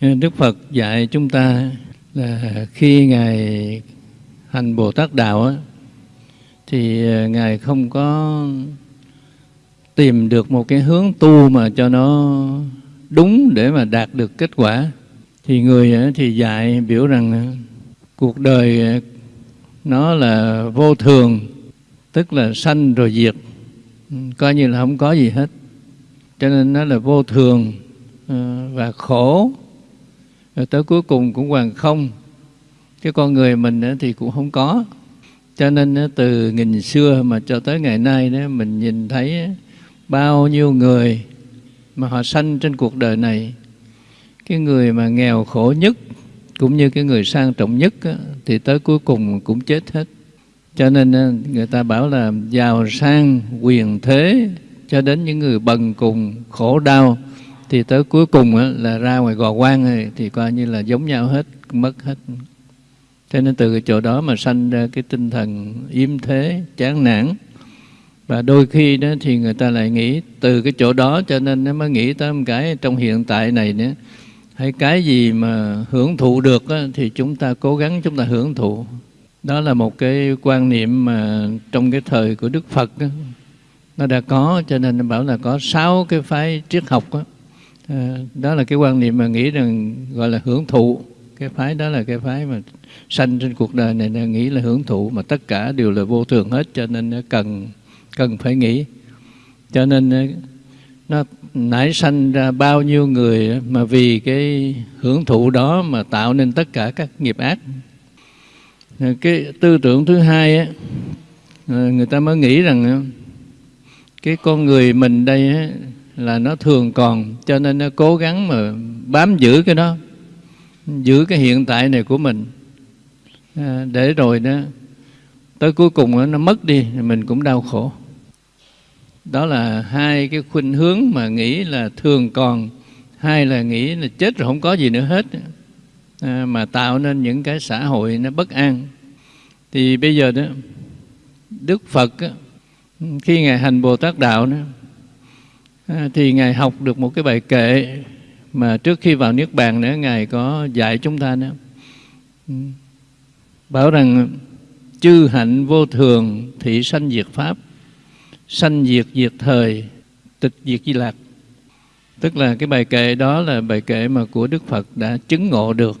Ờ, Đức Phật dạy chúng ta là khi Ngài hành Bồ Tát Đạo á, thì ờ, Ngài không có tìm được một cái hướng tu mà cho nó đúng để mà đạt được kết quả. Thì người thì dạy biểu rằng cuộc đời nó là vô thường, tức là sanh rồi diệt, ừ, coi như là không có gì hết. Cho nên nó là vô thường ờ, và khổ rồi tới cuối cùng cũng hoàn không. Cái con người mình thì cũng không có. Cho nên từ nghìn xưa mà cho tới ngày nay đó mình nhìn thấy bao nhiêu người mà họ sanh trên cuộc đời này. Cái người mà nghèo khổ nhất cũng như cái người sang trọng nhất thì tới cuối cùng cũng chết hết. Cho nên người ta bảo là giàu sang quyền thế cho đến những người bần cùng khổ đau thì tới cuối cùng là ra ngoài gò quan thì coi như là giống nhau hết mất hết. Cho nên từ cái chỗ đó mà sanh ra cái tinh thần yếm thế chán nản. Và đôi khi đó thì người ta lại nghĩ từ cái chỗ đó cho nên nó mới nghĩ tới một cái trong hiện tại này nữa. Hay cái gì mà hưởng thụ được á, thì chúng ta cố gắng chúng ta hưởng thụ. Đó là một cái quan niệm mà trong cái thời của Đức Phật á, nó đã có cho nên nó bảo là có sáu cái phái triết học á, À, đó là cái quan niệm mà nghĩ rằng gọi là hưởng thụ. Cái phái đó là cái phái mà sanh trên cuộc đời này là nghĩ là hưởng thụ mà tất cả đều là vô thường hết cho nên nó cần cần phải nghĩ. Cho nên ờ, nó nảy sanh ra bao nhiêu người mà vì cái hưởng thụ đó mà tạo nên tất cả các nghiệp ác. Ờ, cái tư tưởng thứ hai á người ta mới nghĩ rằng cái con người mình đây là nó thường còn cho nên nó cố gắng mà bám giữ cái đó giữ cái hiện tại này của mình. À, để rồi đó tới cuối cùng nó mất đi mình cũng đau khổ. Đó là hai cái khuynh hướng mà nghĩ là thường còn hai là nghĩ là chết rồi không có gì nữa hết. À, mà tạo nên những cái xã hội nó bất an. Thì bây giờ đó đức phật khi ngài hành bồ tát đạo đó À, thì ngài học được một cái bài kệ mà trước khi vào niết bàn nữa ngài có dạy chúng ta nữa. Ừ. Bảo rằng chư hạnh vô thường thị sanh diệt pháp sanh diệt diệt thời tịch diệt di lạc. Tức là cái bài kệ đó là bài kệ mà của đức phật đã chứng ngộ được.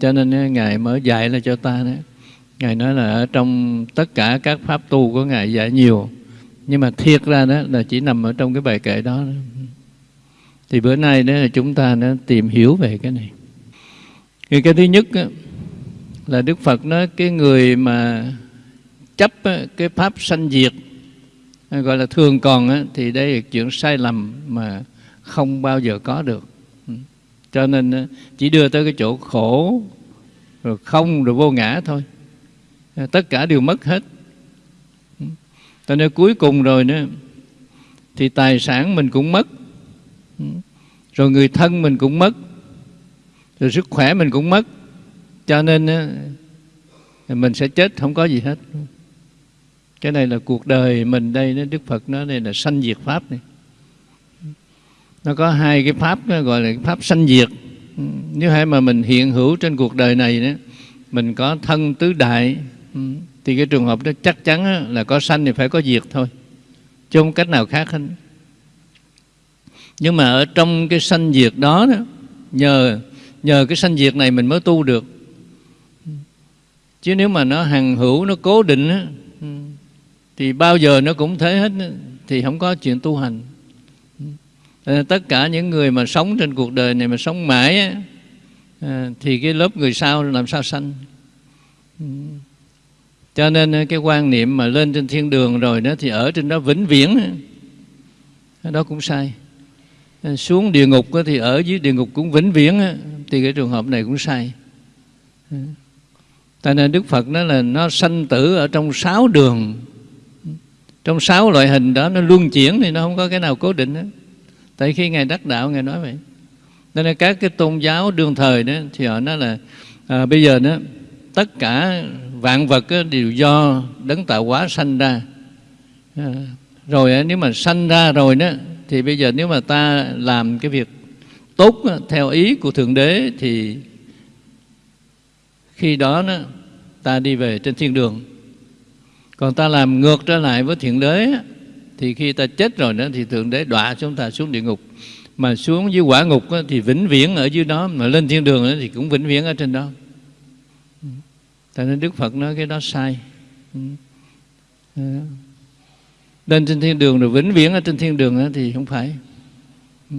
Cho nên ngài mới dạy là cho ta đó ngài nói là ở trong tất cả các pháp tu của ngài dạy nhiều nhưng mà thiệt ra đó là chỉ nằm ở trong cái bài kệ đó. Thì bữa nay đó là chúng ta đã tìm hiểu về cái này. Thì cái thứ nhất đó, là đức phật nói cái người mà chấp cái pháp sanh diệt à, gọi là thường còn thì đây là chuyện sai lầm mà không bao giờ có được. Ừ. Cho nên chỉ đưa tới cái chỗ khổ rồi không rồi vô ngã thôi. À, tất cả đều mất hết cho nên cuối cùng rồi nữa. Thì tài sản mình cũng mất. Ừ. Rồi người thân mình cũng mất. Rồi sức khỏe mình cũng mất. Cho nên mình sẽ chết, không có gì hết. Cái này là cuộc đời mình đây Đức Phật nói đây là sanh diệt pháp này. Nó có hai cái pháp gọi là pháp sanh diệt. Ừ. Nếu hay mà mình hiện hữu trên cuộc đời này đó, mình có thân tứ đại. Ừ thì cái trường hợp đó chắc chắn là có sanh thì phải có diệt thôi. Chứ không cách nào khác hết. Nhưng mà ở trong cái sanh diệt đó, đó nhờ nhờ cái sanh diệt này mình mới tu được. Chứ nếu mà nó hằng hữu nó cố định thì bao giờ nó cũng thế hết thì không có chuyện tu hành. Ờ, tất cả những người mà sống trên cuộc đời này mà sống mãi á, ờ, thì cái lớp người sau làm sao sanh? Cho nên ờ, cái quan niệm mà lên trên thiên đường rồi đó thì ở trên đó vĩnh viễn. Đó cũng sai. Ờ, xuống địa ngục thì ở dưới địa ngục cũng vĩnh viễn thì cái trường hợp này cũng sai. Ừ. Tại nên đức phật nói là nó sanh tử ở trong sáu đường. Trong sáu loại hình đó nó luân chuyển thì nó không có cái nào cố định hết tại khi ngài đắc đạo ngài nói vậy. Nên là các cái tôn giáo đương thời đó thì họ nói là à, bây giờ đó tất cả vạn vật đều do đấng tạo hóa sanh ra. À, rồi nếu mà sanh ra rồi đó thì bây giờ nếu mà ta làm cái việc tốt theo ý của thượng đế thì khi đó, đó ta đi về trên thiên đường. Còn ta làm ngược trở lại với thượng đế thì khi ta chết rồi đó thì thượng đế đọa chúng ta xuống địa ngục. Mà xuống dưới quả ngục thì vĩnh viễn ở dưới đó mà lên thiên đường thì cũng vĩnh viễn ở trên đó cho nên đức phật nói cái đó sai. Ừ. Dạ. Lên trên thiên đường rồi, vĩnh viễn ở trên thiên đường thì không phải. Ừ.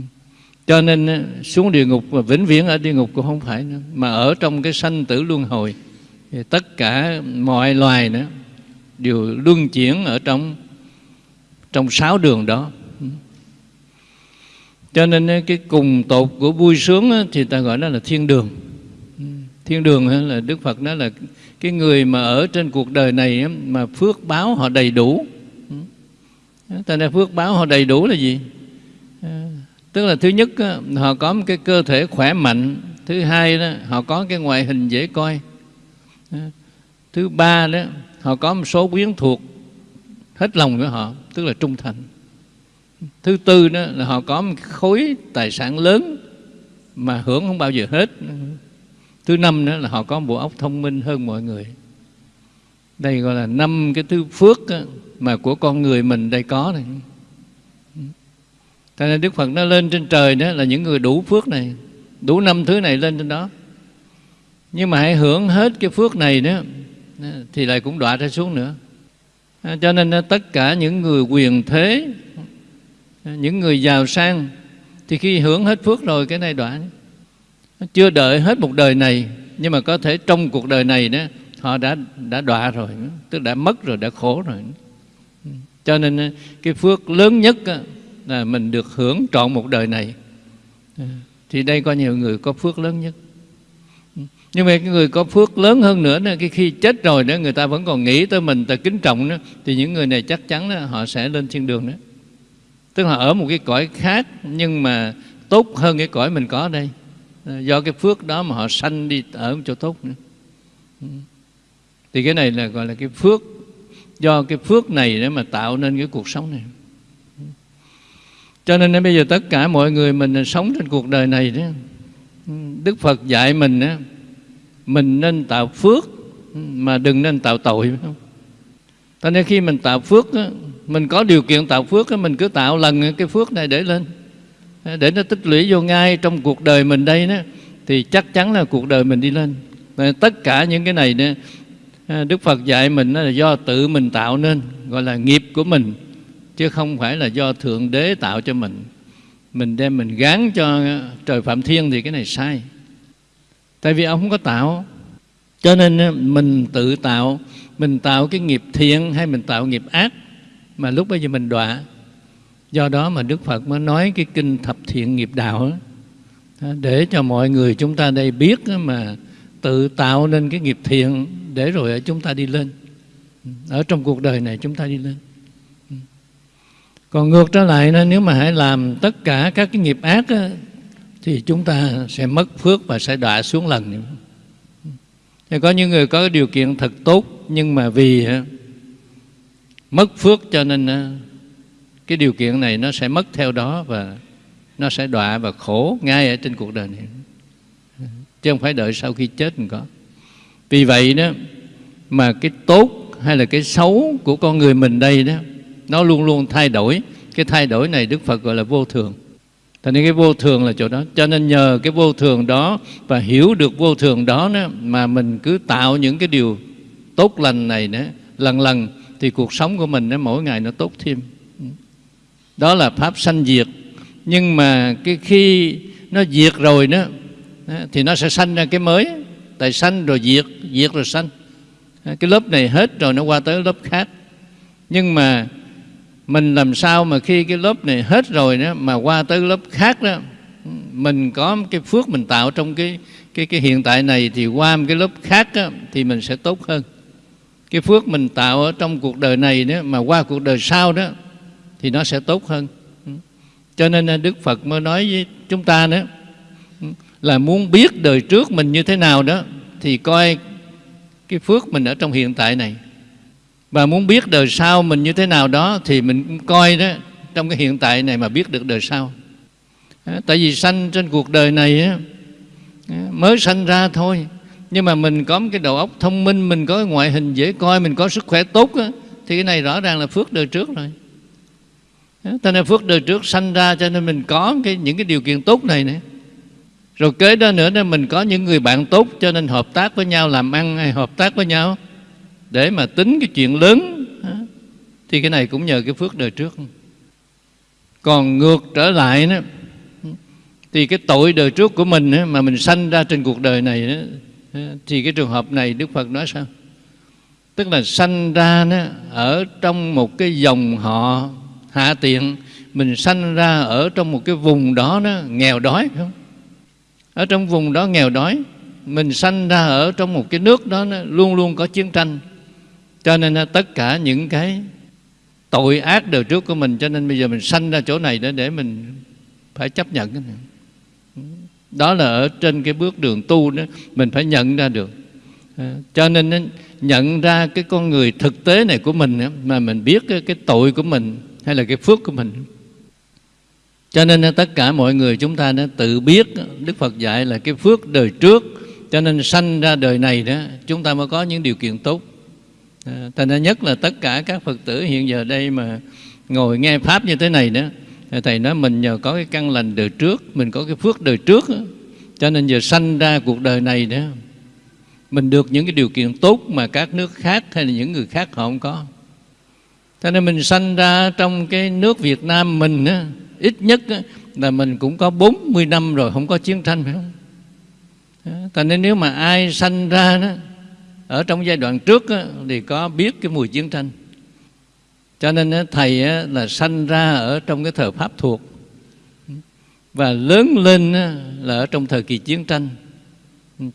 Cho nên xuống địa ngục và vĩnh viễn ở địa ngục cũng không phải nữa. Mà ở trong cái sanh tử luân hồi, thì tất cả mọi loài nữa đều luân chuyển ở trong trong sáu đường đó. Ừ. Cho nên cái cùng tột của vui sướng thì ta gọi đó là thiên đường. Thiên đường là đức phật nói là cái người mà ở trên cuộc đời này mà phước báo họ đầy đủ. Ừ. Ta nói phước báo họ đầy đủ là gì? Ờ, tức là thứ nhất họ có một cái cơ thể khỏe mạnh. Thứ hai đó, họ có cái ngoại hình dễ coi. Ờ, thứ ba đó, họ có một số quyến thuộc hết lòng với họ, tức là trung thành. Thứ tư đó là họ có một khối tài sản lớn mà hưởng không bao giờ hết thứ năm nữa là họ có bộ óc thông minh hơn mọi người. Đây gọi là năm cái thứ phước mà của con người mình đây có này. Cho nên Đức Phật nó lên trên trời đó là những người đủ phước này, Đủ năm thứ này lên trên đó. Nhưng mà hãy hưởng hết cái phước này đó Thì lại cũng đọa ra xuống nữa. Cho nên tất cả những người quyền thế Những người giàu sang, Thì khi hưởng hết phước rồi, cái này đọa. Chưa đợi hết một đời này Nhưng mà có thể trong cuộc đời này đó Họ đã đã đọa rồi Tức đã mất rồi, đã khổ rồi. Cho nên ờ, cái phước lớn nhất ờ, là mình được hưởng trọn một đời này. Ờ, thì đây có nhiều người có phước lớn nhất. Nhưng mà cái người có phước lớn hơn nữa là cái khi chết rồi đó người ta vẫn còn nghĩ tới mình ta kính trọng đó thì những người này chắc chắn đó, họ sẽ lên thiên đường đó. Tức là ở một cái cõi khác nhưng mà tốt hơn cái cõi mình có đây. Ờ, do cái phước đó mà họ sanh đi ở một chỗ tốt nữa. Ừ. Thì cái này là gọi là cái phước. Do cái phước này để mà tạo nên cái cuộc sống này. Ừ. Cho nên bây giờ tất cả mọi người mình sống trên cuộc đời này đó. Ừ. Đức Phật dạy mình đó, mình nên tạo phước mà đừng nên tạo tội phải không? Cho nên khi mình tạo phước đó, mình có điều kiện tạo phước đó, mình cứ tạo lần cái phước này để lên để nó tích lũy vô ngay trong cuộc đời mình đây đó thì chắc chắn là cuộc đời mình đi lên. Tất cả những cái này đó, à, Đức Phật dạy mình là do tự mình tạo nên gọi là nghiệp của mình chứ không phải là do thượng đế tạo cho mình. Mình đem mình gán cho trời phạm thiên thì cái này sai. Tại vì ông không có tạo. Cho nên à, mình tự tạo mình tạo cái nghiệp thiện hay mình tạo nghiệp ác mà lúc bây giờ mình đọa do đó mà đức phật mới nói cái kinh thập thiện nghiệp đạo để cho mọi người chúng ta đây biết mà tự tạo nên cái nghiệp thiện để rồi chúng ta đi lên. Ở trong cuộc đời này chúng ta đi lên. Còn ngược trở lại nếu mà hãy làm tất cả các cái nghiệp ác đó, thì chúng ta sẽ mất phước và sẽ đọa xuống lần. Thì có những người có điều kiện thật tốt nhưng mà vì mất phước cho nên cái điều kiện này nó sẽ mất theo đó và nó sẽ đọa và khổ ngay ở trên cuộc đời này. Chứ không phải đợi sau khi chết mình có. Vì vậy đó mà cái tốt hay là cái xấu của con người mình đây đó nó luôn luôn thay đổi. Cái thay đổi này đức phật gọi là vô thường. Thành nên cái vô thường là chỗ đó. Cho nên nhờ cái vô thường đó Và hiểu được vô thường đó, đó Mà mình cứ tạo những cái điều tốt lành này nữa Lần lần thì cuộc sống của mình đó, mỗi ngày nó tốt thêm. Đó là Pháp sanh diệt. Nhưng mà cái khi nó diệt rồi đó Thì nó sẽ sanh ra cái mới. Tại sanh rồi diệt, diệt rồi sanh. Cái lớp này hết rồi nó qua tới lớp khác. Nhưng mà mình làm sao mà khi cái lớp này hết rồi đó mà qua tới lớp khác đó mình có cái phước mình tạo trong cái cái cái hiện tại này thì qua một cái lớp khác đó, thì mình sẽ tốt hơn. Cái phước mình tạo ở trong cuộc đời này đó mà qua cuộc đời sau đó thì nó sẽ tốt hơn. Ừ. Cho nên à, Đức Phật mới nói với chúng ta đó ừ, là muốn biết đời trước mình như thế nào đó, thì coi cái phước mình ở trong hiện tại này. Và muốn biết đời sau mình như thế nào đó, thì mình coi đó, trong cái hiện tại này mà biết được đời sau. À, tại vì sanh trên cuộc đời này à, mới sanh ra thôi. Nhưng mà mình có một cái đầu óc thông minh, mình có cái ngoại hình dễ coi, mình có sức khỏe tốt thì cái này rõ ràng là phước đời trước rồi cho nên phước đời trước sanh ra cho nên mình có cái, những cái điều kiện tốt này nữa rồi kế đó nữa nên mình có những người bạn tốt cho nên hợp tác với nhau làm ăn hay hợp tác với nhau. Để mà tính cái chuyện lớn thì cái này cũng nhờ cái phước đời trước. Còn ngược trở lại đó thì cái tội đời trước của mình mà mình sanh ra trên cuộc đời này đó, thì cái trường hợp này Đức Phật nói sao? Tức là sanh ra đó, ở trong một cái dòng họ hạ tiện mình sanh ra ở trong một cái vùng đó nó nghèo đói không? Ở trong vùng đó nghèo đói mình sanh ra ở trong một cái nước đó nó luôn luôn có chiến tranh. Cho nên tất cả những cái tội ác đời trước của mình cho nên bây giờ mình sanh ra chỗ này để để mình phải chấp nhận đó là ở trên cái bước đường tu đó mình phải nhận ra được. À, cho nên nhận ra cái con người thực tế này của mình mà mình biết cái, cái tội của mình hay là cái phước của mình. Cho nên à, tất cả mọi người chúng ta đã tự biết à, Đức Phật dạy là cái phước đời trước. Cho nên sanh ra đời này đó chúng ta mới có những điều kiện tốt. À, Thành ra nhất là tất cả các Phật tử hiện giờ đây mà ngồi nghe Pháp như thế này đó Thầy nói mình nhờ có cái căn lành đời trước Mình có cái phước đời trước đó, Cho nên giờ sanh ra cuộc đời này đó Mình được những cái điều kiện tốt Mà các nước khác hay là những người khác họ không có. Cho nên mình sanh ra trong cái nước Việt Nam mình á, Ít nhất á, là mình cũng có 40 năm rồi Không có chiến tranh phải không Cho nên nếu mà ai sanh ra đó Ở trong giai đoạn trước á, Thì có biết cái mùi chiến tranh. Cho nên thầy là sanh ra ở trong cái thời pháp thuộc. Và lớn lên là ở trong thời kỳ chiến tranh.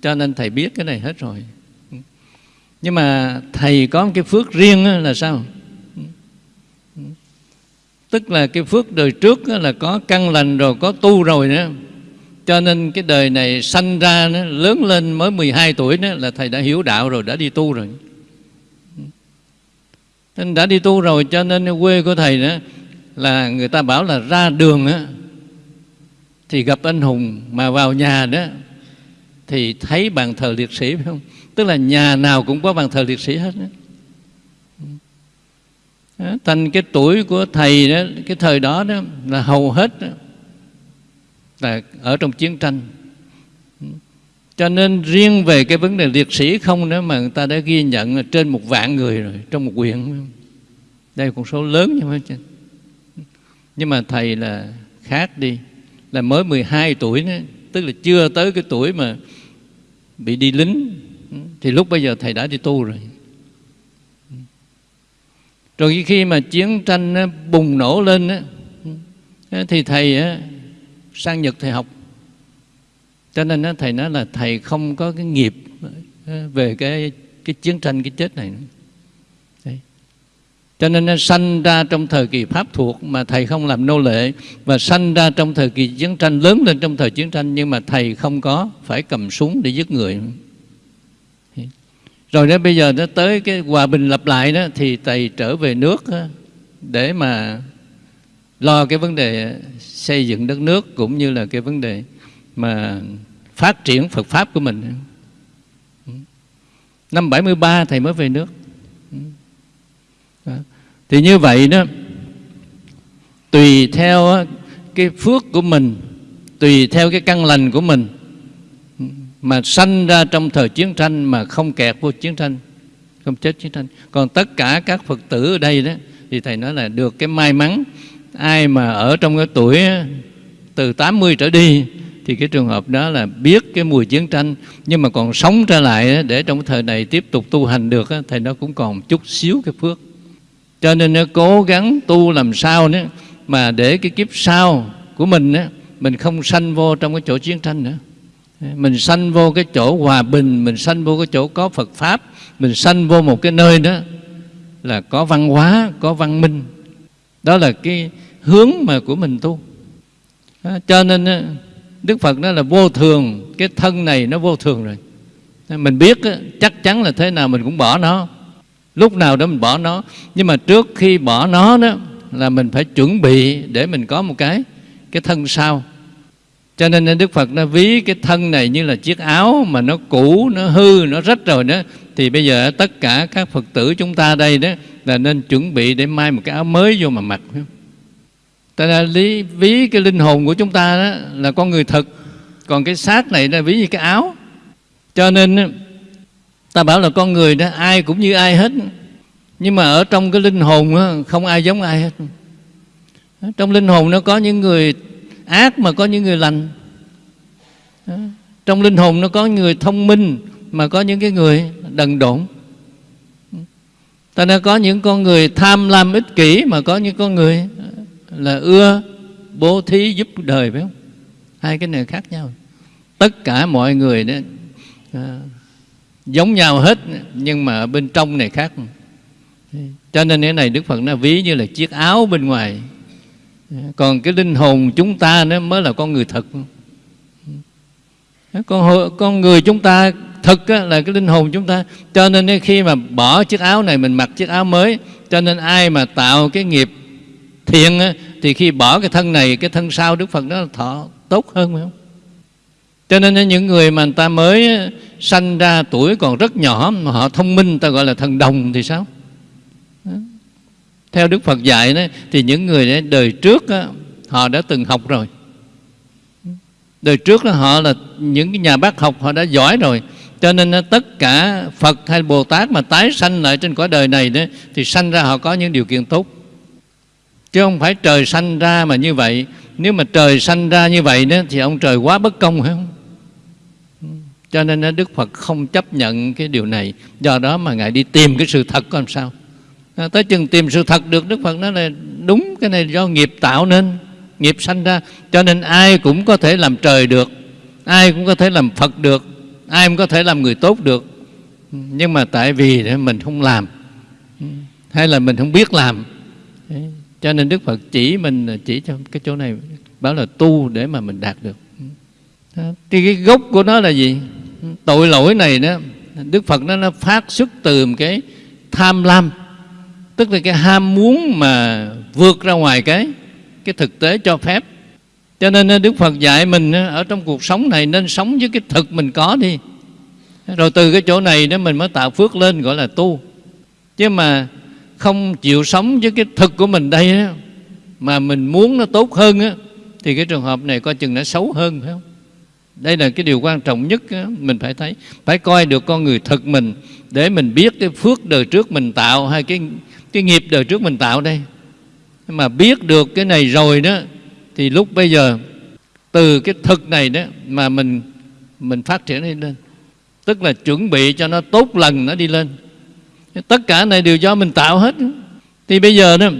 Cho nên thầy biết cái này hết rồi. Nhưng mà thầy có một cái phước riêng là sao? Tức là cái phước đời trước là có căn lành rồi, có tu rồi nữa. Cho nên cái đời này sanh ra nó, lớn lên mới 12 tuổi đó là thầy đã hiểu đạo rồi, đã đi tu rồi. Nên đã đi tu rồi cho nên quê của thầy đó là người ta bảo là ra đường á, thì gặp anh hùng mà vào nhà đó, thì thấy bàn thờ liệt sĩ phải không? Tức là nhà nào cũng có bàn thờ liệt sĩ hết đó. Thành cái tuổi của thầy đó cái thời đó đó là hầu hết đó, là ở trong chiến tranh. Cho nên riêng về cái vấn đề liệt sĩ không nữa mà người ta đã ghi nhận là trên một vạn người rồi trong một quyển. Đây là con số lớn nhưng mà nhưng mà thầy là khác đi là mới 12 tuổi nữa, tức là chưa tới cái tuổi mà bị đi lính. Thì lúc bây giờ thầy đã đi tu rồi rồi khi mà chiến tranh bùng nổ lên thì thầy sang Nhật thầy học. Cho nên thầy nói là thầy không có cái nghiệp về cái cái chiến tranh, cái chết này Đấy. cho nên nó sanh ra trong thời kỳ pháp thuộc mà thầy không làm nô lệ, và sanh ra trong thời kỳ chiến tranh, lớn lên trong thời chiến tranh, nhưng mà thầy không có phải cầm súng để giết người rồi đó, bây giờ nó tới cái hòa bình lập lại đó, thì thầy trở về nước để mà lo cái vấn đề xây dựng đất nước cũng như là cái vấn đề mà phát triển Phật Pháp của mình. Năm 73 Thầy mới về nước. Thì như vậy đó, Tùy theo cái phước của mình, Tùy theo cái căn lành của mình mà sanh ra trong thời chiến tranh Mà không kẹt vô chiến tranh Không chết chiến tranh. Còn tất cả các Phật tử ở đây đó Thì Thầy nói là được cái may mắn Ai mà ở trong cái tuổi từ 80 trở đi thì cái trường hợp đó là biết cái mùi chiến tranh nhưng mà còn sống trở lại để trong thời này tiếp tục tu hành được thì nó cũng còn chút xíu cái phước. Cho nên nó cố gắng tu làm sao nữa mà để cái kiếp sau của mình á, mình không sanh vô trong cái chỗ chiến tranh nữa mình sanh vô cái chỗ hòa bình, mình sanh vô cái chỗ có Phật pháp, mình sanh vô một cái nơi đó là có văn hóa, có văn minh. Đó là cái hướng mà của mình tu. À, cho nên à, Đức Phật nó là vô thường, Cái thân này nó vô thường rồi. À, mình biết chắc chắn là thế nào mình cũng bỏ nó. Lúc nào đó mình bỏ nó. Nhưng mà trước khi bỏ nó đó, Là mình phải chuẩn bị để mình có một cái Cái thân sau cho nên ờ, Đức Phật nó ví cái thân này như là chiếc áo mà nó cũ, nó hư, nó rách rồi đó thì bây giờ tất cả các Phật tử chúng ta đây đó là nên chuẩn bị để mai một cái áo mới vô mà mặc. Ta là lý ví cái linh hồn của chúng ta đó là con người thật, còn cái xác này là ví như cái áo. Cho nên ờ, ta bảo là con người đó ai cũng như ai hết, nhưng mà ở trong cái linh hồn đó, không ai giống ai hết. Trong linh hồn nó có những người ác mà có những người lành. Trong linh hồn nó có người thông minh mà có những cái người đần độn. Ta đã có những con người tham lam ích kỷ mà có những con người là ưa bố thí giúp đời phải không? Hai cái này khác nhau. Tất cả mọi người đó à, giống nhau hết nhưng mà bên trong này khác. Cho nên cái này đức phật nó ví như là chiếc áo bên ngoài còn cái linh hồn chúng ta nó mới là con người thật. Con, con người chúng ta thực là cái linh hồn chúng ta. Cho nên khi mà bỏ chiếc áo này mình mặc chiếc áo mới cho nên ai mà tạo cái nghiệp thiện thì khi bỏ cái thân này cái thân sau đức phật nó thọ tốt hơn phải không? Cho nên những người mà người ta mới sanh ra tuổi còn rất nhỏ mà họ thông minh ta gọi là thần đồng thì sao? Theo Đức Phật dạy đó, thì những người đấy đời trước đó, họ đã từng học rồi. Đời trước đó, họ là những cái nhà bác học họ đã giỏi rồi. Cho nên tất cả Phật hay Bồ Tát mà tái sanh lại trên cõi đời này đó, thì sanh ra họ có những điều kiện tốt. Chứ không phải trời sanh ra mà như vậy. Nếu mà trời sanh ra như vậy đó, thì ông trời quá bất công phải không? Cho nên Đức Phật không chấp nhận cái điều này. Do đó mà ngài đi tìm cái sự thật có làm sao à, tới chừng tìm sự thật được đức phật nói là đúng cái này do nghiệp tạo nên nghiệp sanh ra. Cho nên ai cũng có thể làm trời được ai cũng có thể làm phật được ai cũng có thể làm người tốt được. Nhưng mà tại vì mình không làm hay là mình không biết làm. Cho nên đức phật chỉ mình chỉ cho cái chỗ này bảo là tu để mà mình đạt được. Thì cái gốc của nó là gì? Tội lỗi này đó đức phật nó nó phát xuất từ một cái tham lam tức là cái ham muốn mà vượt ra ngoài cái cái thực tế cho phép. Cho nên ờ, Đức Phật dạy mình ờ, ở trong cuộc sống này nên sống với cái thực mình có đi. Rồi từ cái chỗ này đó mình mới tạo phước lên gọi là tu. Chứ mà không chịu sống với cái thực của mình đây đó, mà mình muốn nó tốt hơn á, thì cái trường hợp này coi chừng nó xấu hơn phải không? Đây là cái điều quan trọng nhất á, mình phải thấy. Phải coi được con người thực mình để mình biết cái phước đời trước mình tạo hay cái cái nghiệp đời trước mình tạo đây. Mà biết được cái này rồi đó, thì lúc bây giờ, từ cái thực này đó mà mình mình phát triển đi lên. Tức là chuẩn bị cho nó tốt lần nó đi lên. Tất cả này đều do mình tạo hết. Thì bây giờ đó,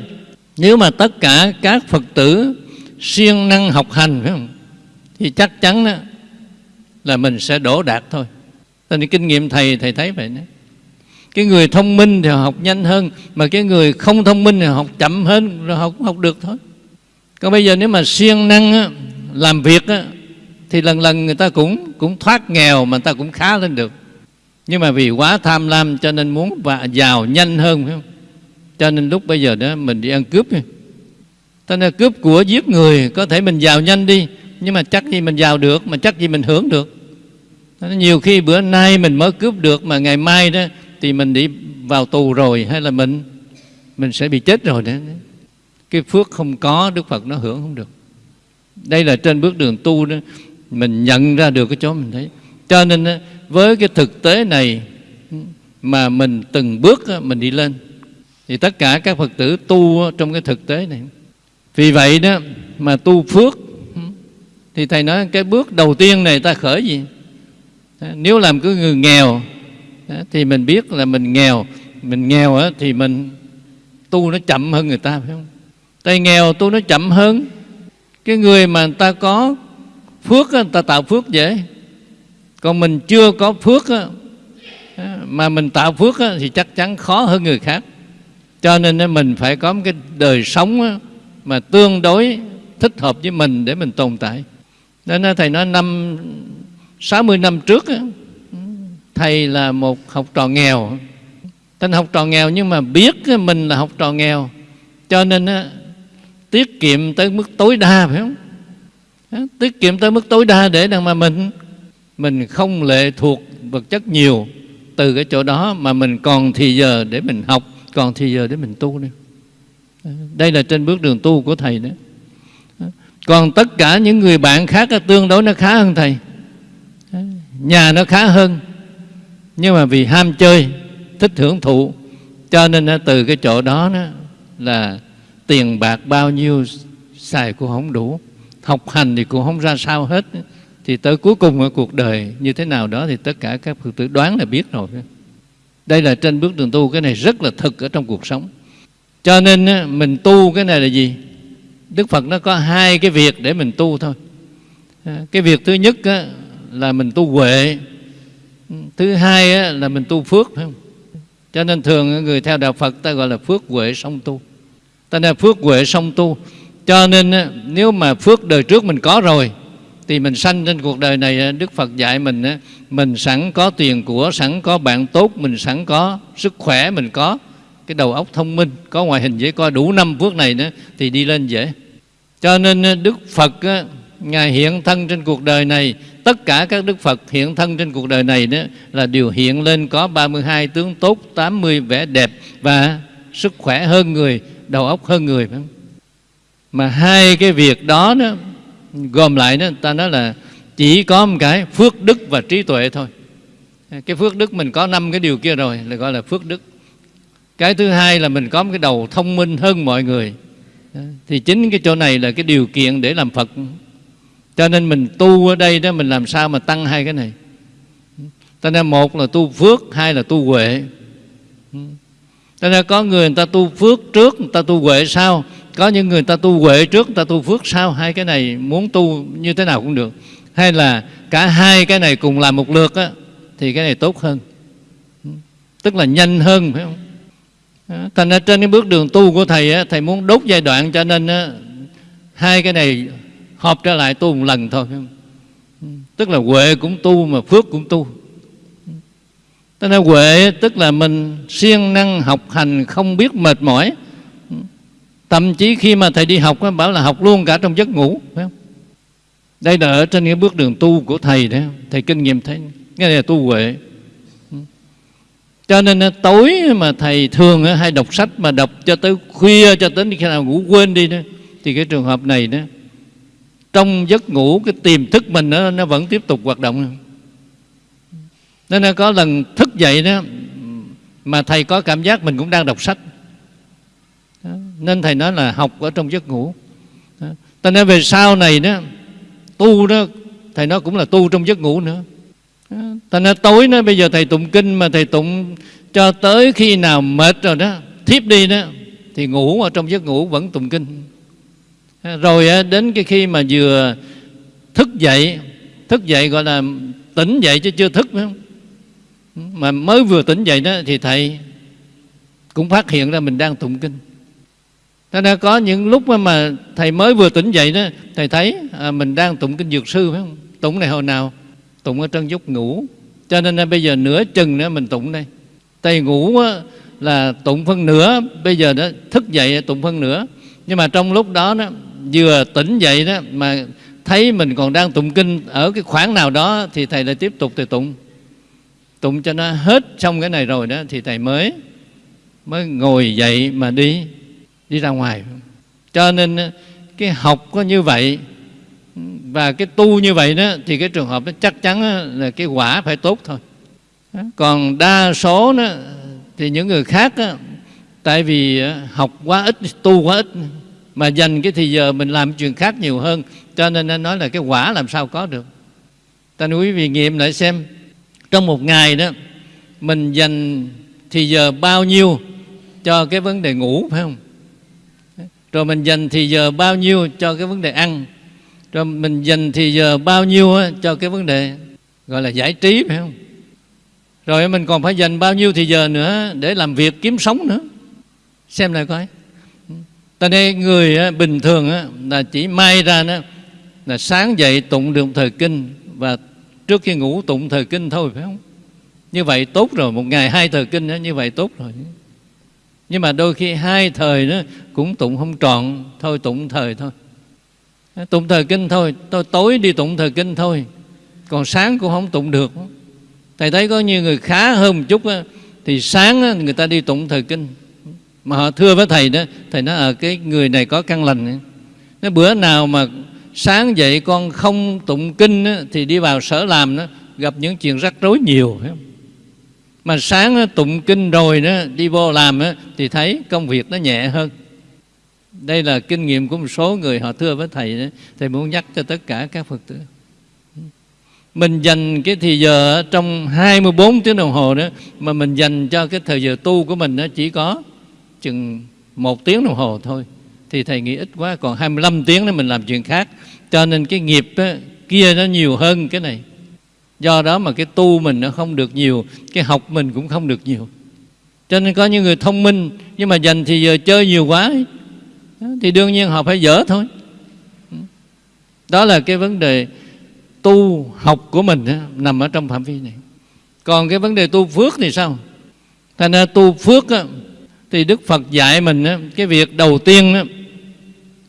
nếu mà tất cả các phật tử siêng năng học hành, phải không? Thì chắc chắn đó là mình sẽ đổ đạt thôi. Nên kinh nghiệm thầy thầy thấy vậy đó cái người thông minh thì học nhanh hơn mà cái người không thông minh thì học chậm hơn rồi học học được thôi. Còn bây giờ nếu mà siêng năng á, làm việc á, thì lần lần người ta cũng cũng thoát nghèo mà người ta cũng khá lên được. Nhưng mà vì quá tham lam cho nên muốn và giàu nhanh hơn phải không? Cho nên lúc bây giờ đó mình đi ăn cướp ta nên cướp của giết người có thể mình giàu nhanh đi nhưng mà chắc gì mình giàu được mà chắc gì mình hưởng được. Nhiều khi bữa nay mình mới cướp được mà ngày mai đó thì mình đi vào tù rồi hay là mình mình sẽ bị chết rồi đấy. Cái phước không có, đức phật nó hưởng không được. Đây là trên bước đường tu đó, mình nhận ra được cái chỗ mình thấy. Cho nên với cái thực tế này mà mình từng bước mình đi lên, thì tất cả các phật tử tu trong cái thực tế này. Vì vậy đó mà tu phước, thì thầy nói cái bước đầu tiên này ta khởi gì? Nếu làm cứ người nghèo thì mình biết là mình nghèo. Mình nghèo á, thì mình tu nó chậm hơn người ta phải không? Tay nghèo tu nó chậm hơn. Cái người mà người ta có phước á, người ta tạo phước dễ. Còn mình chưa có phước á, mà mình tạo phước á, thì chắc chắn khó hơn người khác. Cho nên mình phải có một cái đời sống á, mà tương đối thích hợp với mình để mình tồn tại. Nên thầy nói năm 60 năm trước á, thầy là một học trò nghèo. Tên học trò nghèo nhưng mà biết mình là học trò nghèo, cho nên tiết kiệm tới mức tối đa, phải không? Tiết kiệm tới mức tối đa để rằng mà mình mình không lệ thuộc vật chất nhiều từ cái chỗ đó mà mình còn thì giờ để mình học, còn thì giờ để mình tu nữa. Đây là trên bước đường tu của thầy đó. Còn tất cả những người bạn khác tương đối nó khá hơn thầy. Nhà nó khá hơn nhưng mà vì ham chơi, thích hưởng thụ, cho nên từ cái chỗ đó là tiền bạc bao nhiêu xài cũng không đủ. Học hành thì cũng không ra sao hết. Thì tới cuối cùng ở cuộc đời như thế nào đó thì tất cả các phật tử đoán là biết rồi. Đây là trên bước đường tu, cái này rất là thực ở trong cuộc sống. Cho nên mình tu cái này là gì? Đức phật nó có hai cái việc để mình tu thôi. Cái việc thứ nhất là mình tu huệ Ừ. thứ hai là mình tu phước, phải không? Cho nên thường người theo đạo phật ta gọi là phước huệ song tu. Ta là phước huệ song tu. Cho nên nếu mà phước đời trước mình có rồi, thì mình sanh trên cuộc đời này Đức Phật dạy mình mình sẵn có tiền của, sẵn có bạn tốt, mình sẵn có sức khỏe, mình có cái đầu óc thông minh, có ngoại hình dễ coi, đủ năm phước này nữa, thì đi lên dễ. Cho nên Đức Phật Ngài hiện thân trên cuộc đời này Tất cả các Đức Phật hiện thân trên cuộc đời này đó Là đều hiện lên có 32 tướng tốt 80 vẻ đẹp Và sức khỏe hơn người Đầu óc hơn người phải không? Mà hai cái việc đó, đó Gồm lại đó ta nói là Chỉ có một cái phước đức và trí tuệ thôi. Cái phước đức mình có năm cái điều kia rồi Là gọi là phước đức. Cái thứ hai là mình có một cái đầu thông minh hơn mọi người. Thì chính cái chỗ này là cái điều kiện để làm Phật cho nên mình tu ở đây đó mình làm sao mà tăng hai cái này? Cho nên một là tu phước hai là tu huệ. Cho nên có người người ta tu phước trước người ta tu huệ sau. Có những người ta tu huệ trước người ta tu phước sau. Hai cái này muốn tu như thế nào cũng được. Hay là cả hai cái này cùng làm một lượt á, thì cái này tốt hơn. Tức là nhanh hơn phải không? Thành ra trên cái bước đường tu của thầy á, thầy muốn đốt giai đoạn cho nên á, hai cái này họp trở lại tu một lần thôi. Tức là huệ cũng tu mà phước cũng tu. Tức là huệ tức là mình siêng năng học hành, không biết mệt mỏi. Thậm chí khi mà thầy đi học bảo là học luôn cả trong giấc ngủ, phải không? Đây là ở trên cái bước đường tu của thầy đấy Thầy kinh nghiệm thấy. Nghe là tu huệ. Cho nên tối mà thầy thường hay đọc sách Mà đọc cho tới khuya cho đến khi nào ngủ quên đi đó, Thì cái trường hợp này đó trong giấc ngủ cái tiềm thức mình nó, nó vẫn tiếp tục hoạt động. Nên là có lần thức dậy đó mà thầy có cảm giác mình cũng đang đọc sách. Đó. nên thầy nói là học ở trong giấc ngủ. Ta nói về sau này đó tu đó thầy nói cũng là tu trong giấc ngủ nữa. Ta nói tối đó bây giờ thầy tụng kinh mà thầy tụng cho tới khi nào mệt rồi đó thiếp đi đó thì ngủ ở trong giấc ngủ vẫn tụng kinh rồi đến cái khi mà vừa thức dậy thức dậy gọi là tỉnh dậy chứ chưa thức nữa mà mới vừa tỉnh dậy đó thì thầy cũng phát hiện ra mình đang tụng kinh. Thế nên có những lúc mà thầy mới vừa tỉnh dậy đó Thầy thấy à, mình đang tụng kinh dược sư phải không? Tụng này hồi nào? Tụng ở trong giấc ngủ. Cho nên à, bây giờ nửa chừng nữa mình tụng đây. Thầy ngủ là tụng phân nửa Bây giờ đó thức dậy tụng phân nửa. Nhưng mà trong lúc đó, đó vừa tỉnh dậy đó mà thấy mình còn đang tụng kinh ở cái khoảng nào đó thì thầy lại tiếp tục thầy tụng. Tụng cho nó hết xong cái này rồi đó thì thầy mới mới ngồi dậy mà đi đi ra ngoài. Cho nên ờ, cái học có như vậy và cái tu như vậy đó thì cái trường hợp nó chắc chắn ờ, là cái quả phải tốt thôi. Ờ, còn đa số đó thì những người khác đó, tại vì học quá ít tu quá ít mà dành cái thì giờ mình làm chuyện khác nhiều hơn. Cho nên anh nói là cái quả làm sao có được. Ta nói quý vị nghiệm lại xem. Trong một ngày đó, mình dành thì giờ bao nhiêu cho cái vấn đề ngủ, phải không? Rồi mình dành thì giờ bao nhiêu cho cái vấn đề ăn? Rồi mình dành thì giờ bao nhiêu cho cái vấn đề, gọi là giải trí, phải không? Rồi mình còn phải dành bao nhiêu thì giờ nữa để làm việc kiếm sống nữa. Xem lại coi ta đây người bình thường là chỉ may ra đó là sáng dậy tụng được thời kinh và trước khi ngủ tụng thời kinh thôi phải không? Như vậy tốt rồi một ngày hai thời kinh đó, như vậy tốt rồi. Nhưng mà đôi khi hai thời đó cũng tụng không trọn thôi tụng thời thôi. Tụng thời kinh thôi tôi tối đi tụng thời kinh thôi. Còn sáng cũng không tụng được. Thầy thấy có nhiều người khá hơn một chút á, thì sáng á, người ta đi tụng thời kinh mà họ thưa với thầy đó thầy nói ở cái người này có căn lành nó bữa nào mà sáng dậy con không tụng kinh á, thì đi vào sở làm đó gặp những chuyện rắc rối nhiều mà sáng đó, tụng kinh rồi đó đi vô làm á, thì thấy công việc nó nhẹ hơn. Đây là kinh nghiệm của một số người họ thưa với thầy đó. thầy muốn nhắc cho tất cả các phật tử. Mình dành cái thì giờ trong 24 tiếng đồng hồ đó mà mình dành cho cái thời giờ tu của mình nó chỉ có chừng một tiếng đồng hồ thôi. Thì thầy nghĩ ít quá còn 25 tiếng đó mình làm chuyện khác. Cho nên cái nghiệp á, kia nó nhiều hơn cái này. Do đó mà cái tu mình nó không được nhiều cái học mình cũng không được nhiều. Cho nên có những người thông minh nhưng mà dành thì giờ chơi nhiều quá. Thì đương nhiên họ phải dở thôi. Đó là cái vấn đề tu học của mình đó, nằm ở trong phạm vi này. Còn cái vấn đề tu phước thì sao? Thành ra tu phước đó, thì đức phật dạy mình á cái việc đầu tiên đó,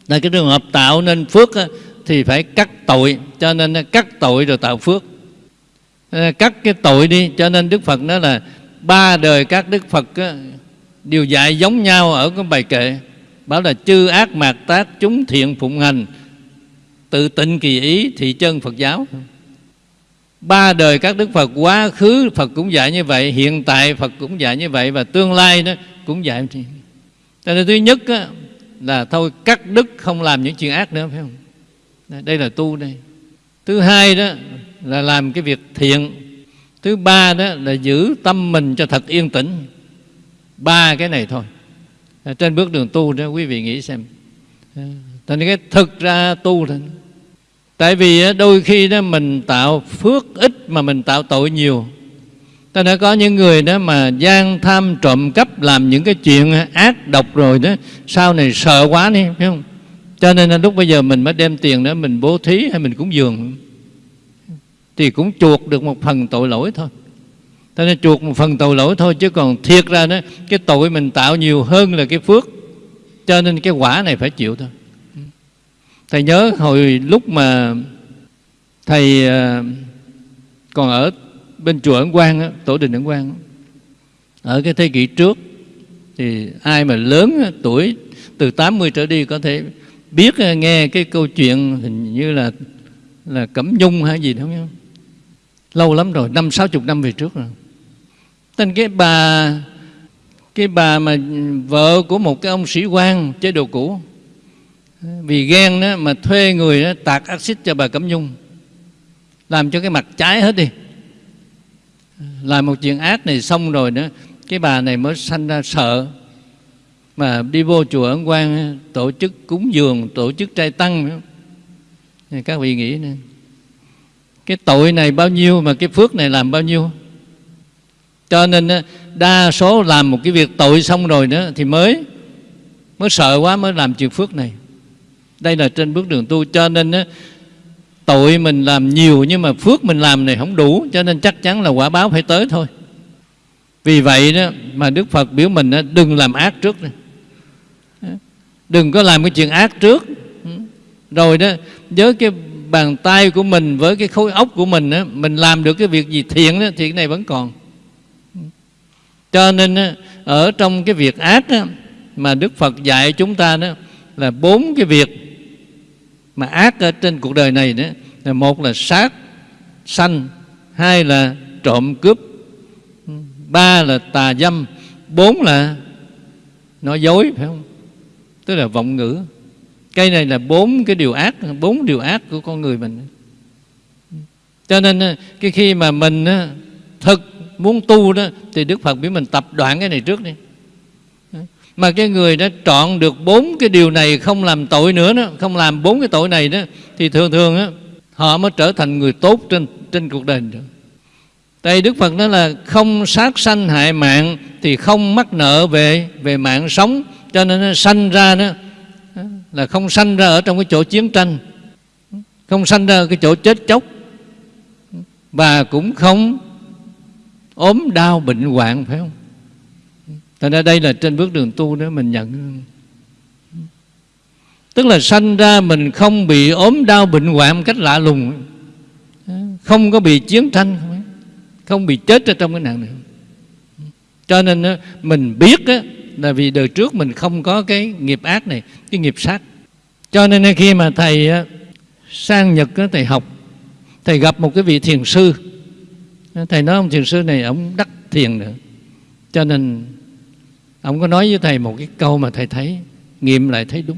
là cái trường hợp tạo nên phước á, thì phải cắt tội cho nên cắt tội rồi tạo phước. Ờ, cắt cái tội đi cho nên đức phật nói là ba đời các đức phật á, đều dạy giống nhau ở cái bài kệ bảo là chư ác mạt tác chúng thiện phụng hành tự tịnh kỳ ý thị chân Phật giáo ba đời các đức Phật quá khứ Phật cũng dạy như vậy hiện tại Phật cũng dạy như vậy và tương lai đó cũng dạy như cho nên thứ nhất á, là thôi cắt đứt không làm những chuyện ác nữa phải không? Đây là tu đây. Thứ hai đó là làm cái việc thiện. Thứ ba đó là giữ tâm mình cho thật yên tĩnh. Ba cái này thôi. Trên bước đường tu đó quý vị nghĩ xem. Ờ, thành cái thực ra tu thôi tại vì đôi khi đó mình tạo phước ít mà mình tạo tội nhiều. Ta đã có những người đó mà gian tham trộm cắp làm những cái chuyện ác độc rồi đó, sau này sợ quá đi, phải không? Cho nên là lúc bây giờ mình mới đem tiền đó mình bố thí hay mình cúng dường. Thì cũng chuộc được một phần tội lỗi thôi. Cho nên chuộc một phần tội lỗi thôi chứ còn thiệt ra đó, cái tội mình tạo nhiều hơn là cái phước. Cho nên cái quả này phải chịu thôi thầy nhớ hồi lúc mà thầy ờ, còn ở bên chùa ấn quang tổ đình ấn quang ở cái thế kỷ trước, thì ai mà lớn tuổi từ 80 trở đi có thể biết ờ, nghe cái câu chuyện hình như là là cẩm nhung hay gì đó, không lâu lắm rồi, năm, sáu chục năm về trước rồi. Tên cái bà cái bà mà ừ, vợ của một cái ông sĩ quan, chế độ cũ vì ghen đó mà thuê người đó tạc axit cho bà Cẩm Nhung. Làm cho cái mặt trái hết đi. Làm một chuyện ác này xong rồi đó cái bà này mới sanh ra sợ. Mà đi vô chùa ấn quang, tổ chức cúng dường, tổ chức trai tăng. Các vị nghĩ nè, cái tội này bao nhiêu mà cái phước này làm bao nhiêu? Cho nên đa số làm một cái việc tội xong rồi nữa thì mới mới sợ quá mới làm chuyện phước này đây là trên bước đường tu cho nên á, tội mình làm nhiều nhưng mà phước mình làm này không đủ cho nên chắc chắn là quả báo phải tới thôi. Vì vậy đó mà Đức Phật biểu mình đó, đừng làm ác trước này. đừng có làm cái chuyện ác trước. Rồi đó với cái bàn tay của mình với cái khối óc của mình đó, mình làm được cái việc gì thiện đó, thì cái này vẫn còn. Cho nên đó, ở trong cái việc ác đó, mà Đức Phật dạy chúng ta đó là bốn cái việc mà ác ở trên cuộc đời này nữa là một là sát, sanh, hai là trộm cướp, ba là tà dâm, bốn là nói dối, phải không? Tức là vọng ngữ. Cái này là bốn cái điều ác, bốn điều ác của con người mình. Cho nên ờ, cái khi mà mình ờ, thực muốn tu đó, thì đức phật biết mình tập đoạn cái này trước đi mà cái người đã chọn được bốn cái điều này không làm tội nữa đó không làm bốn cái tội này đó thì thường thường đó, họ mới trở thành người tốt trên trên cuộc đời được tại đức phật nói là không sát sanh hại mạng thì không mắc nợ về về mạng sống. Cho nên nó sanh ra đó là không sanh ra ở trong cái chỗ chiến tranh không sanh ra ở cái chỗ chết chóc và cũng không ốm đau bệnh hoạn phải không? Thành ra đây là trên bước đường tu đó, mình nhận. Tức là sanh ra mình không bị ốm đau bệnh hoạn một cách lạ lùng. Không có bị chiến tranh, không bị chết ở trong cái nạn này. Cho nên mình biết là vì đời trước mình không có cái nghiệp ác này, cái nghiệp sát. Cho nên khi mà thầy sang nhật thầy học, thầy gặp một cái vị thiền sư. Thầy nói ông thiền sư này, ông đắc thiền nữa. Cho nên ông có nói với thầy một cái câu mà thầy thấy, nghiệm lại thấy đúng.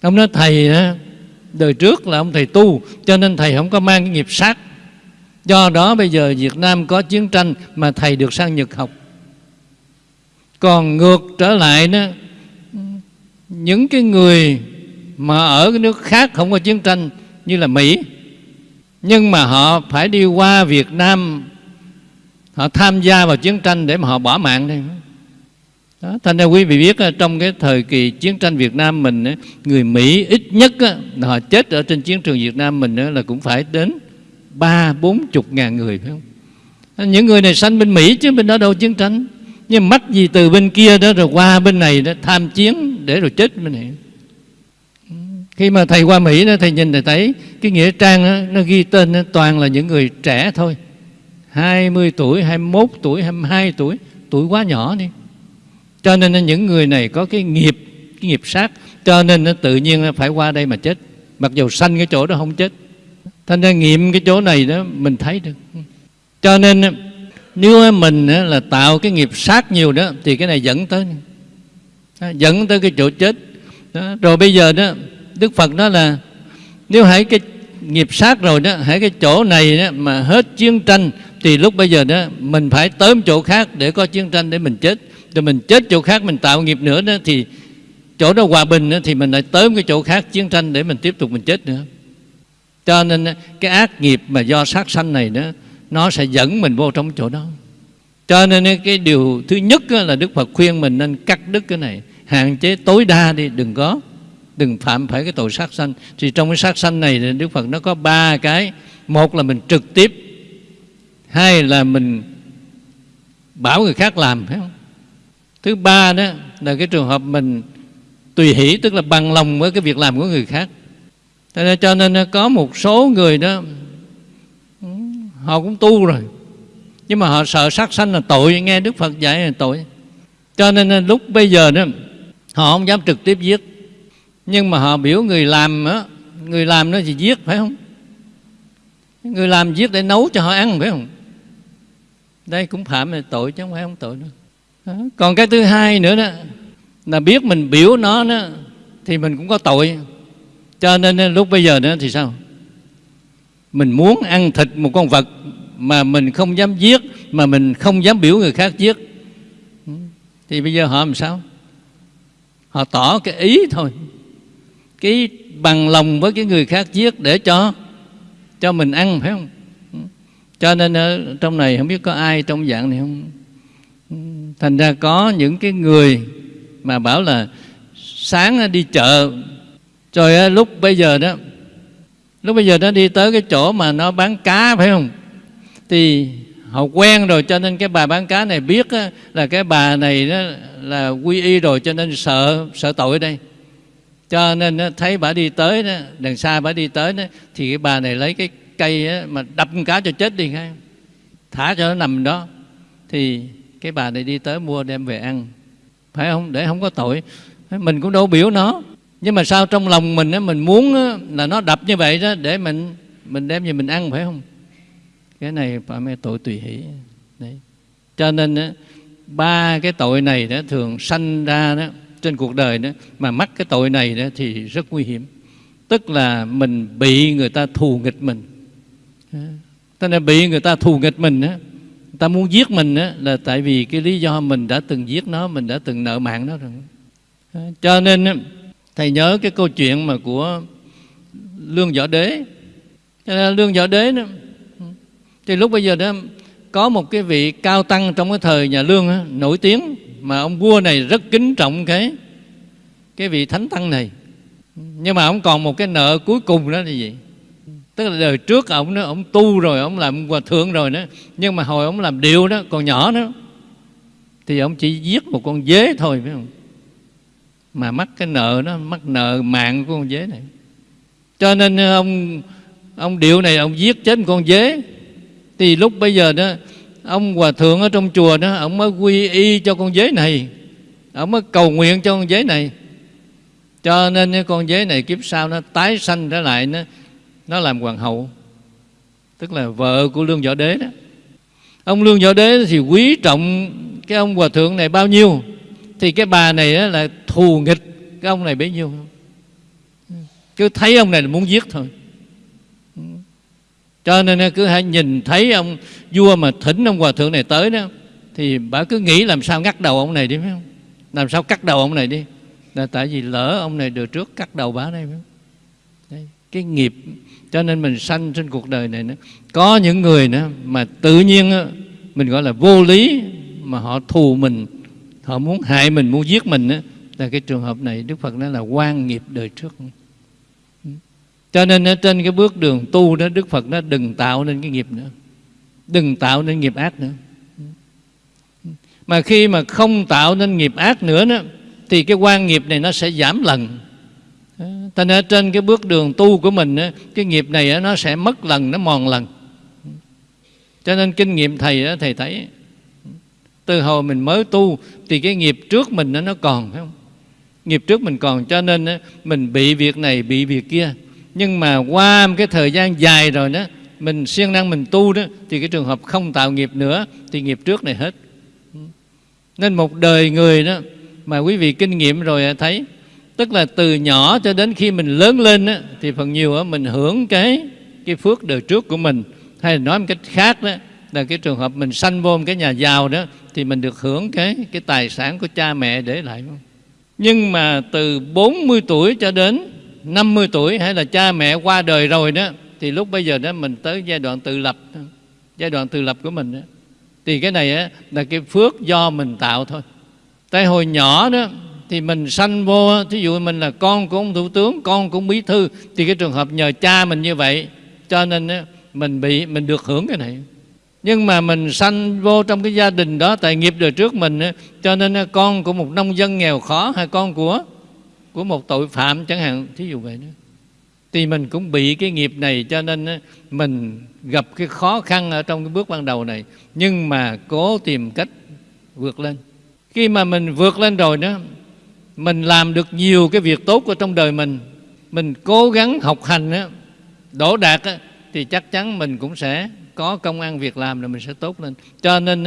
Ông nói, thầy đời trước là ông thầy tu, cho nên thầy không có mang cái nghiệp sát. Do đó bây giờ Việt Nam có chiến tranh mà thầy được sang Nhật học. Còn ngược trở lại đó, những cái người mà ở cái nước khác không có chiến tranh như là Mỹ, nhưng mà họ phải đi qua Việt Nam, họ tham gia vào chiến tranh để mà họ bỏ mạng đây đó, thành ra quý vị biết ờ, trong cái thời kỳ chiến tranh Việt Nam mình ờ, người Mỹ ít nhất ờ, họ chết ở trên chiến trường Việt Nam mình là cũng phải đến ba bốn chục ngàn người phải không? Những người này sanh bên Mỹ chứ bên đó đâu chiến tranh. Nhưng mắc gì từ bên kia đó rồi qua bên này đó tham chiến để rồi chết bên này. Khi mà thầy qua Mỹ đó thầy nhìn thầy thấy cái nghĩa trang đó, nó ghi tên đó, toàn là những người trẻ thôi. 20 tuổi, 21 tuổi, 22 tuổi tuổi quá nhỏ đi cho nên những người này có cái nghiệp cái nghiệp sát. Cho nên nó tự nhiên phải qua đây mà chết. Mặc dù sanh cái chỗ đó không chết. Thành ra nghiệm cái chỗ này đó mình thấy được. Cho nên nếu mình là tạo cái nghiệp sát nhiều đó, thì cái này dẫn tới. Dẫn tới cái chỗ chết. Đó. rồi bây giờ đó, đức phật nói là nếu hãy cái nghiệp sát rồi đó, hãy cái chỗ này đó mà hết chiến tranh, thì lúc bây giờ đó, mình phải tới một chỗ khác để có chiến tranh để mình chết rồi mình chết chỗ khác mình tạo nghiệp nữa đó thì chỗ đó hòa bình đó, thì mình lại tới một cái chỗ khác chiến tranh để mình tiếp tục mình chết nữa. Cho nên cái ác nghiệp mà do sát sanh này đó nó sẽ dẫn mình vô trong chỗ đó. Cho nên cái điều thứ nhất là Đức Phật khuyên mình nên cắt đứt cái này hạn chế tối đa đi đừng có đừng phạm phải cái tội sát sanh. Thì trong cái sát sanh này thì Đức Phật nó có ba cái. Một là mình trực tiếp hai là mình bảo người khác làm phải không? Thứ ba đó là cái trường hợp mình tùy hỷ, tức là bằng lòng với cái việc làm của người khác. Cho nên ờ, có một số người đó họ cũng tu rồi, nhưng mà họ sợ sát sanh là tội, nghe đức phật dạy là tội. Cho nên ờ, lúc bây giờ đó, họ không dám trực tiếp giết, nhưng mà họ biểu người làm á người làm nó thì giết, phải không? Người làm giết để nấu cho họ ăn, phải không? Đây cũng phạm là tội chứ không phải không tội nữa còn cái thứ hai nữa đó là biết mình biểu nó đó, thì mình cũng có tội. Cho nên lúc bây giờ nữa thì sao? Mình muốn ăn thịt một con vật mà mình không dám giết mà mình không dám biểu người khác giết. Thì bây giờ họ làm sao? Họ tỏ cái ý thôi. Cái bằng lòng với cái người khác giết để cho cho mình ăn phải không? Cho nên ở trong này không biết có ai trong dạng này không? Thành ra có những cái người mà bảo là sáng đi chợ rồi lúc bây giờ đó, lúc bây giờ nó đi tới cái chỗ mà nó bán cá, phải không? Thì họ quen rồi cho nên cái bà bán cá này biết là cái bà này đó là quy y rồi cho nên sợ sợ tội đây. Cho nên thấy bà đi tới đó, đằng xa bà đi tới đó, thì cái bà này lấy cái cây mà đập con cá cho chết đi ngay thả cho nó nằm đó. Thì cái bà này đi tới mua đem về ăn. Phải không? Để không có tội. Mình cũng đâu biểu nó. Nhưng mà sao trong lòng mình á, mình muốn á, là nó đập như vậy đó để mình mình đem về mình ăn phải không? Cái này phải mê tội tùy hỷ. Đấy. Cho nên á, ba cái tội này đó thường sanh ra đó trên cuộc đời đó mà mắc cái tội này đó thì rất nguy hiểm. Tức là mình bị người ta thù nghịch mình. Tức nên bị người ta thù nghịch mình đó ta muốn giết mình á là tại vì cái lý do mình đã từng giết nó mình đã từng nợ mạng nó rồi. Cho nên thầy nhớ cái câu chuyện mà của lương võ đế. Lương võ đế đó thì lúc bây giờ đó có một cái vị cao tăng trong cái thời nhà lương đó, nổi tiếng mà ông vua này rất kính trọng cái cái vị thánh tăng này. Nhưng mà ông còn một cái nợ cuối cùng đó là gì? Tức là đời trước ông đó, ông tu rồi, ông làm hòa thượng rồi đó. Nhưng mà hồi ông làm điệu đó, còn nhỏ đó thì ông chỉ giết một con dế thôi, phải không? Mà mắc cái nợ nó mắc nợ mạng của con dế này. Cho nên ờ, ông ông điệu này, ông giết chết con dế. Thì lúc bây giờ đó, ông hòa thượng ở trong chùa đó, ông mới quy y cho con dế này. Ông mới cầu nguyện cho con dế này. Cho nên cái con dế này kiếp sau nó tái sanh trở lại nó nó làm hoàng hậu tức là vợ của lương võ đế đó. Ông lương võ đế thì quý trọng cái ông hòa thượng này bao nhiêu thì cái bà này đó là thù nghịch cái ông này bấy nhiêu. Cứ thấy ông này là muốn giết thôi. Cho nên cứ hãy nhìn thấy ông vua mà thỉnh ông hòa thượng này tới đó thì bà cứ nghĩ làm sao ngắt đầu ông này đi phải không? Làm sao cắt đầu ông này đi? Là tại vì lỡ ông này được trước cắt đầu bà này phải không? Đấy, cái nghiệp cho nên mình sanh trên cuộc đời này nữa. Có những người nữa mà tự nhiên mình gọi là vô lý mà họ thù mình họ muốn hại mình muốn giết mình đó, là cái trường hợp này đức phật nói là quan nghiệp đời trước. Cho nên ở trên cái bước đường tu đó đức phật nó đừng tạo nên cái nghiệp nữa. Đừng tạo nên nghiệp ác nữa. Mà khi mà không tạo nên nghiệp ác nữa đó, thì cái quan nghiệp này nó sẽ giảm lần. Thành ra trên cái bước đường tu của mình Cái nghiệp này nó sẽ mất lần, nó mòn lần. Cho nên kinh nghiệm thầy Thầy thấy Từ hồi mình mới tu Thì cái nghiệp trước mình nó còn phải không? Nghiệp trước mình còn Cho nên mình bị việc này, bị việc kia. Nhưng mà qua cái thời gian dài rồi đó Mình siêng năng mình tu đó Thì cái trường hợp không tạo nghiệp nữa Thì nghiệp trước này hết. Nên một đời người đó Mà quý vị kinh nghiệm rồi thấy tức là từ nhỏ cho đến khi mình lớn lên á, thì phần nhiều á, mình hưởng cái cái phước đời trước của mình. Hay là nói một cách khác đó là cái trường hợp mình sanh vô một cái nhà giàu đó thì mình được hưởng cái cái tài sản của cha mẹ để lại. Nhưng mà từ 40 tuổi cho đến 50 tuổi hay là cha mẹ qua đời rồi đó thì lúc bây giờ đó mình tới giai đoạn tự lập giai đoạn tự lập của mình đó. thì cái này á, là cái phước do mình tạo thôi. Tại hồi nhỏ đó thì mình sanh vô, thí dụ mình là con của ông thủ tướng, con của ông bí thư, thì cái trường hợp nhờ cha mình như vậy, cho nên mình bị, mình được hưởng cái này. Nhưng mà mình sanh vô trong cái gia đình đó, tại nghiệp đời trước mình cho nên con của một nông dân nghèo khó, hay con của của một tội phạm chẳng hạn, thí dụ vậy đó. Thì mình cũng bị cái nghiệp này, cho nên mình gặp cái khó khăn ở trong cái bước ban đầu này. Nhưng mà cố tìm cách vượt lên. Khi mà mình vượt lên rồi đó mình làm được nhiều cái việc tốt ở trong đời mình mình cố gắng học hành á, đổ đạt á, thì chắc chắn mình cũng sẽ có công ăn việc làm là mình sẽ tốt lên. Cho nên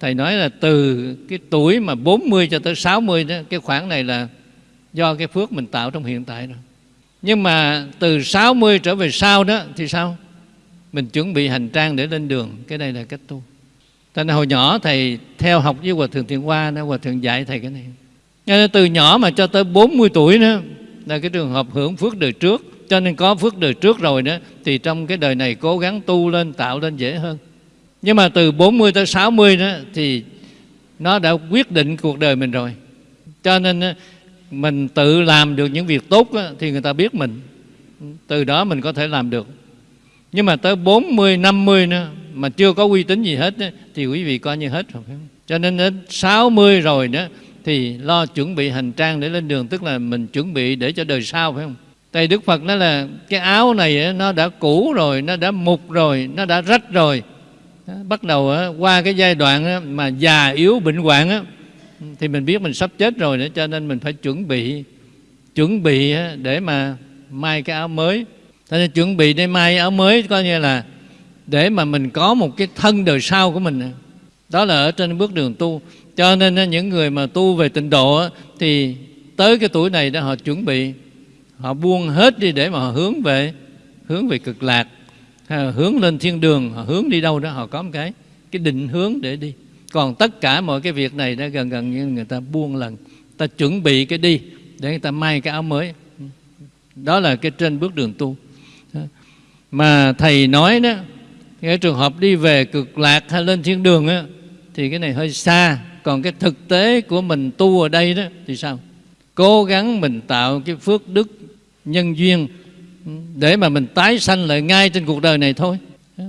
thầy nói là từ cái tuổi mà 40 cho tới 60 đó cái khoảng này là do cái phước mình tạo trong hiện tại rồi. Nhưng mà từ 60 trở về sau đó thì sao? Mình chuẩn bị hành trang để lên đường cái này là cách tu. Tại nên hồi nhỏ thầy theo học với Hòa Thượng Thiện Hoa Hòa Thượng dạy thầy cái này cho nên từ nhỏ mà cho tới 40 tuổi nữa là cái trường hợp hưởng phước đời trước. Cho nên có phước đời trước rồi đó thì trong cái đời này cố gắng tu lên tạo lên dễ hơn. Nhưng mà từ 40 tới 60 đó thì nó đã quyết định cuộc đời mình rồi. Cho nên mình tự làm được những việc tốt đó, thì người ta biết mình. Từ đó mình có thể làm được. Nhưng mà tới 40, 50 nữa mà chưa có uy tín gì hết đó, thì quý vị coi như hết rồi? Cho nên đến 60 rồi đó thì lo chuẩn bị hành trang để lên đường, tức là mình chuẩn bị để cho đời sau, phải không? Tại đức phật nói là cái áo này nó đã cũ rồi, nó đã mục rồi, nó đã rách rồi. Bắt đầu qua cái giai đoạn mà già yếu bệnh hoạn thì mình biết mình sắp chết rồi nữa, cho nên mình phải chuẩn bị chuẩn bị để mà may cái áo mới. Cho nên chuẩn bị để may áo mới coi như là để mà mình có một cái thân đời sau của mình đó là ở trên bước đường tu cho nên những người mà tu về tịnh độ thì tới cái tuổi này đó họ chuẩn bị, họ buông hết đi để mà họ hướng về hướng về cực lạc, hay hướng lên thiên đường, họ hướng đi đâu đó họ có một cái cái định hướng để đi. Còn tất cả mọi cái việc này đã gần gần như người ta buông lần ta chuẩn bị cái đi để người ta may cái áo mới. Đó là cái trên bước đường tu. Mà thầy nói đó, cái trường hợp đi về cực lạc hay lên thiên đường á, thì cái này hơi xa còn cái thực tế của mình tu ở đây đó, thì sao? Cố gắng mình tạo cái phước đức nhân duyên để mà mình tái sanh lại ngay trên cuộc đời này thôi.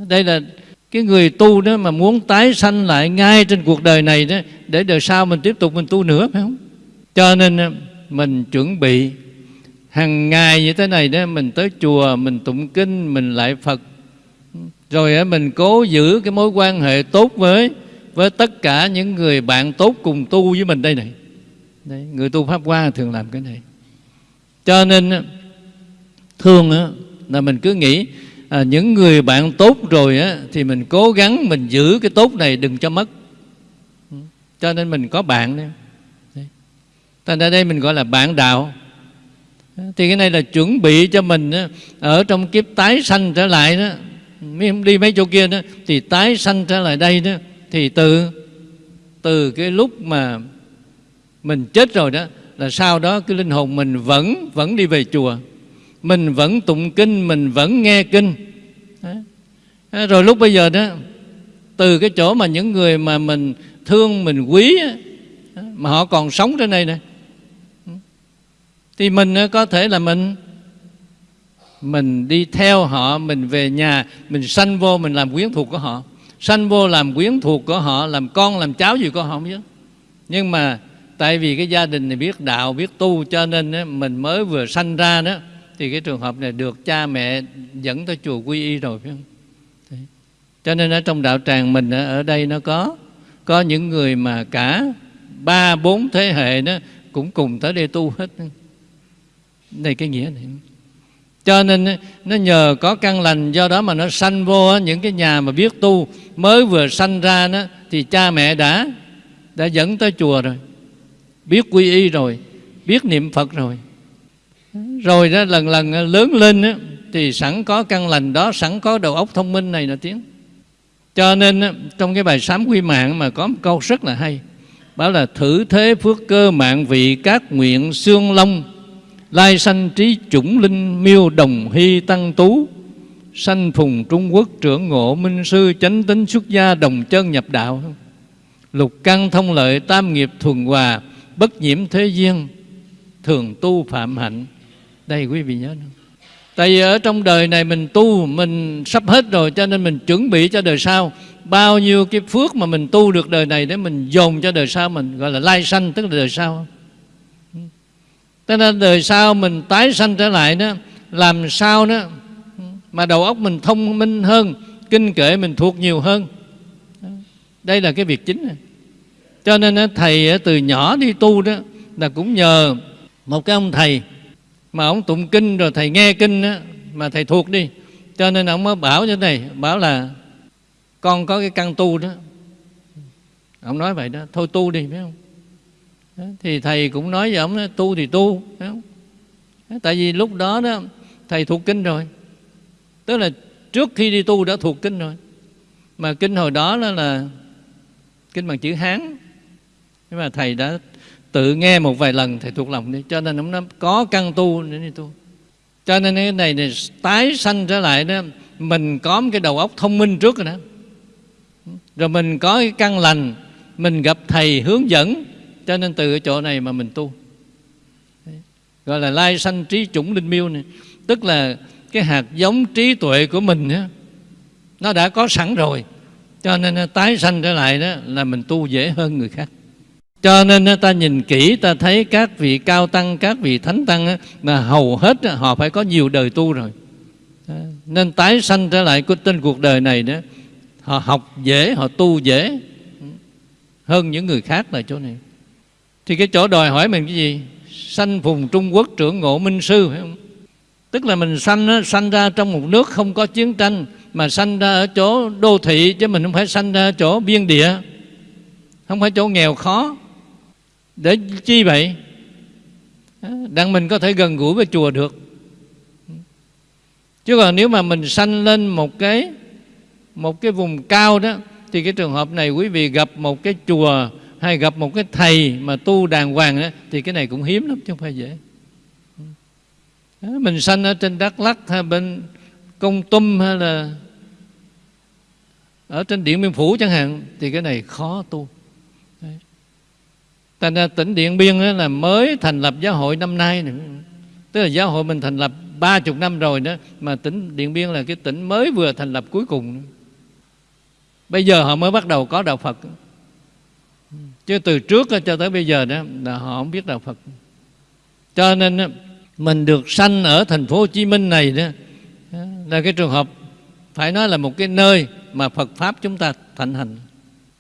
Đây là cái người tu đó mà muốn tái sanh lại ngay trên cuộc đời này đó, để đời sau mình tiếp tục mình tu nữa, phải không? Cho nên à, mình chuẩn bị hàng ngày như thế này đó, mình tới chùa, mình tụng kinh, mình lại phật. Rồi mình cố giữ cái mối quan hệ tốt với với tất cả những người bạn tốt cùng tu với mình đây này. Đấy, người tu pháp hoa thường làm cái này. Cho nên thường là mình cứ nghĩ à, những người bạn tốt rồi á, thì mình cố gắng mình giữ cái tốt này đừng cho mất. Ừ, cho nên mình có bạn đấy. Thành ra đây mình gọi là bạn đạo. Thì cái này là chuẩn bị cho mình á, ở trong kiếp tái sanh trở lại đó. Đi mấy chỗ kia đó thì tái sanh trở lại đây đó thì từ từ cái lúc mà mình chết rồi đó, là sau đó cái linh hồn mình vẫn vẫn đi về chùa. Mình vẫn tụng kinh, mình vẫn nghe kinh. Rồi lúc bây giờ đó, từ cái chỗ mà những người mà mình thương, mình quý mà họ còn sống trên đây này thì mình có thể là mình mình đi theo họ, mình về nhà, mình sanh vô, mình làm quyến thuộc của họ sanh vô làm quyến thuộc của họ, làm con, làm cháu gì của họ không biết nhưng mà tại vì cái gia đình này biết đạo, biết tu cho nên mình mới vừa sanh ra đó, thì cái trường hợp này được cha mẹ dẫn tới chùa quy y rồi, phải không? Cho nên ở trong đạo tràng mình ở đây nó có có những người mà cả ba, bốn thế hệ đó cũng cùng tới đây tu hết. Đây cái nghĩa này cho nên nó nhờ có căn lành do đó mà nó sanh vô những cái nhà mà biết tu mới vừa sanh ra đó thì cha mẹ đã đã dẫn tới chùa rồi. Biết quy y rồi biết niệm phật rồi. Rồi đó lần lần lớn lên đó, thì sẵn có căn lành đó sẵn có đầu óc thông minh này là tiếng cho nên trong cái bài sám quy mạng mà có một câu rất là hay bảo là thử thế phước cơ mạng vị các nguyện xương long lai sanh trí chủng linh miêu đồng hy tăng tú. Sanh phùng trung quốc trưởng ngộ minh sư chánh tính xuất gia đồng chân nhập đạo. Lục căn thông lợi tam nghiệp thuần hòa, bất nhiễm thế duyên, thường tu phạm hạnh. Đây quý vị nhớ không? Tại vì ở trong đời này mình tu, Mình sắp hết rồi cho nên mình chuẩn bị cho đời sau. Bao nhiêu cái phước mà mình tu được đời này Để mình dồn cho đời sau mình, Gọi là lai sanh, tức là đời sau. Cho nên đời sau mình tái sanh trở lại đó Làm sao đó Mà đầu óc mình thông minh hơn Kinh kệ mình thuộc nhiều hơn? Đây là cái việc chính. Này. Cho nên thầy từ nhỏ đi tu đó Là cũng nhờ một cái ông thầy mà ông tụng kinh rồi thầy nghe kinh đó, mà thầy thuộc đi. Cho nên ông mới bảo cho thầy bảo là con có cái căn tu đó. Ông nói vậy đó thôi tu đi phải không? Thì thầy cũng nói với ông tu thì tu. Tại vì lúc đó đó thầy thuộc kinh rồi. Tức là trước khi đi tu đã thuộc kinh rồi. Mà kinh hồi đó đó là kinh bằng chữ hán. Nhưng mà thầy đã tự nghe một vài lần thầy thuộc lòng đi. Cho nên ông nó có căn tu để đi tu. Cho nên cái này, này tái sanh trở lại đó mình có một cái đầu óc thông minh trước rồi đó. Rồi mình có cái căn lành mình gặp thầy hướng dẫn cho nên từ cái chỗ này mà mình tu. Gọi là lai sanh trí chủng linh miêu này. Tức là cái hạt giống trí tuệ của mình đó, nó đã có sẵn rồi. Cho nên tái sanh trở lại đó là mình tu dễ hơn người khác. Cho nên ta nhìn kỹ ta thấy các vị cao tăng các vị thánh tăng là hầu hết họ phải có nhiều đời tu rồi. Nên tái sanh trở lại của trên cuộc đời này đó họ học dễ họ tu dễ hơn những người khác là chỗ này thì cái chỗ đòi hỏi mình cái gì? Sanh vùng trung quốc trưởng ngộ minh sư, phải không? Tức là mình sanh sanh ra trong một nước không có chiến tranh, mà sanh ra ở chỗ đô thị, chứ mình không phải sanh ra ở chỗ biên địa. Không phải chỗ nghèo khó. Để chi vậy? Đặng mình có thể gần gũi với chùa được. Chứ còn nếu mà mình sanh lên một cái một cái vùng cao đó, thì cái trường hợp này quý vị gặp một cái chùa hay gặp một cái thầy mà tu đàng hoàng đó, thì cái này cũng hiếm lắm chứ không phải dễ. Mình sanh ở trên Đắk Lắk hay bên Công Tum hay là ở trên Điện Biên Phủ chẳng hạn thì cái này khó tu. Thành ra tỉnh Điện Biên là mới thành lập giáo hội năm nay nữa. Tức là giáo hội mình thành lập ba chục năm rồi đó Mà tỉnh Điện Biên là cái tỉnh mới vừa thành lập cuối cùng Bây giờ họ mới bắt đầu có đạo Phật. Chứ từ trước cho tới bây giờ đó là họ không biết đạo Phật. Cho nên mình được sanh ở thành phố Hồ Chí Minh này đó là cái trường hợp phải nói là một cái nơi mà Phật pháp chúng ta thịnh hành.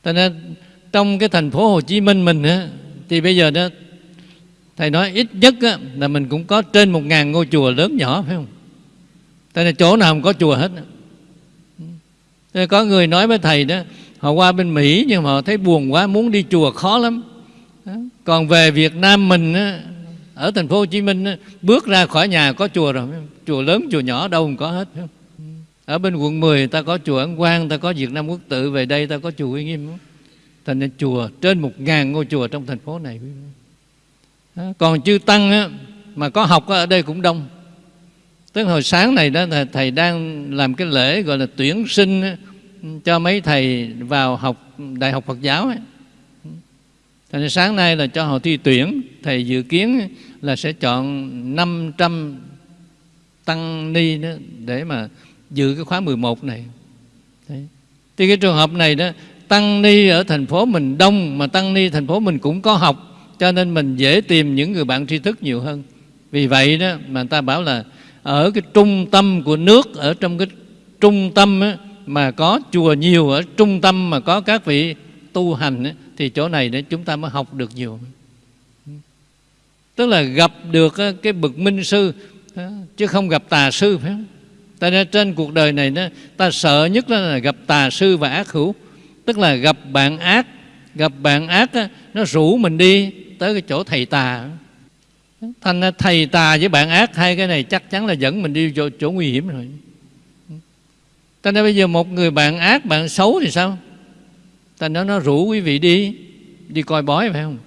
Cho nên trong cái thành phố Hồ Chí Minh mình á, thì bây giờ đó thầy nói ít nhất á, là mình cũng có trên một ngàn ngôi chùa lớn nhỏ phải không? Tại là chỗ nào không có chùa hết Thế có người nói với thầy đó họ qua bên Mỹ nhưng mà họ thấy buồn quá, muốn đi chùa khó lắm. Còn về Việt Nam mình ở thành phố Hồ Chí Minh bước ra khỏi nhà có chùa rồi. Chùa lớn, chùa nhỏ đâu cũng có hết ở bên quận 10 ta có chùa Ấn Quang ta có Việt Nam Quốc Tự, về đây ta có chùa Uy Nghiêm. Thành nên chùa trên một ngàn ngôi chùa trong thành phố này. Còn chư tăng mà có học ở đây cũng đông. Tức hồi sáng này đó thầy đang làm cái lễ gọi là tuyển sinh cho mấy thầy vào học đại học Phật giáo ấy. Thành sáng nay là cho họ thi tuyển Thầy dự kiến là sẽ chọn 500 tăng ni đó để mà dự cái khóa 11 này Đấy. Thì cái trường hợp này đó Tăng ni ở thành phố mình đông Mà tăng ni thành phố mình cũng có học Cho nên mình dễ tìm những người bạn tri thức nhiều hơn Vì vậy đó mà người ta bảo là Ở cái trung tâm của nước Ở trong cái trung tâm á, mà có chùa nhiều Ở trung tâm mà có các vị tu hành ấy, Thì chỗ này để chúng ta mới học được nhiều. Tức là gặp được cái bậc minh sư Chứ không gặp tà sư phải không? Ta nên trên cuộc đời này nó ta sợ nhất là gặp tà sư và ác hữu. Tức là gặp bạn ác Gặp bạn ác nó rủ mình đi tới cái chỗ thầy tà. Thành thầy tà với bạn ác Hai cái này chắc chắn là dẫn mình đi chỗ, chỗ nguy hiểm rồi. Ta nói bây giờ một người bạn ác, bạn xấu thì sao? Ta nói nó rủ quý vị đi Đi coi bói phải không?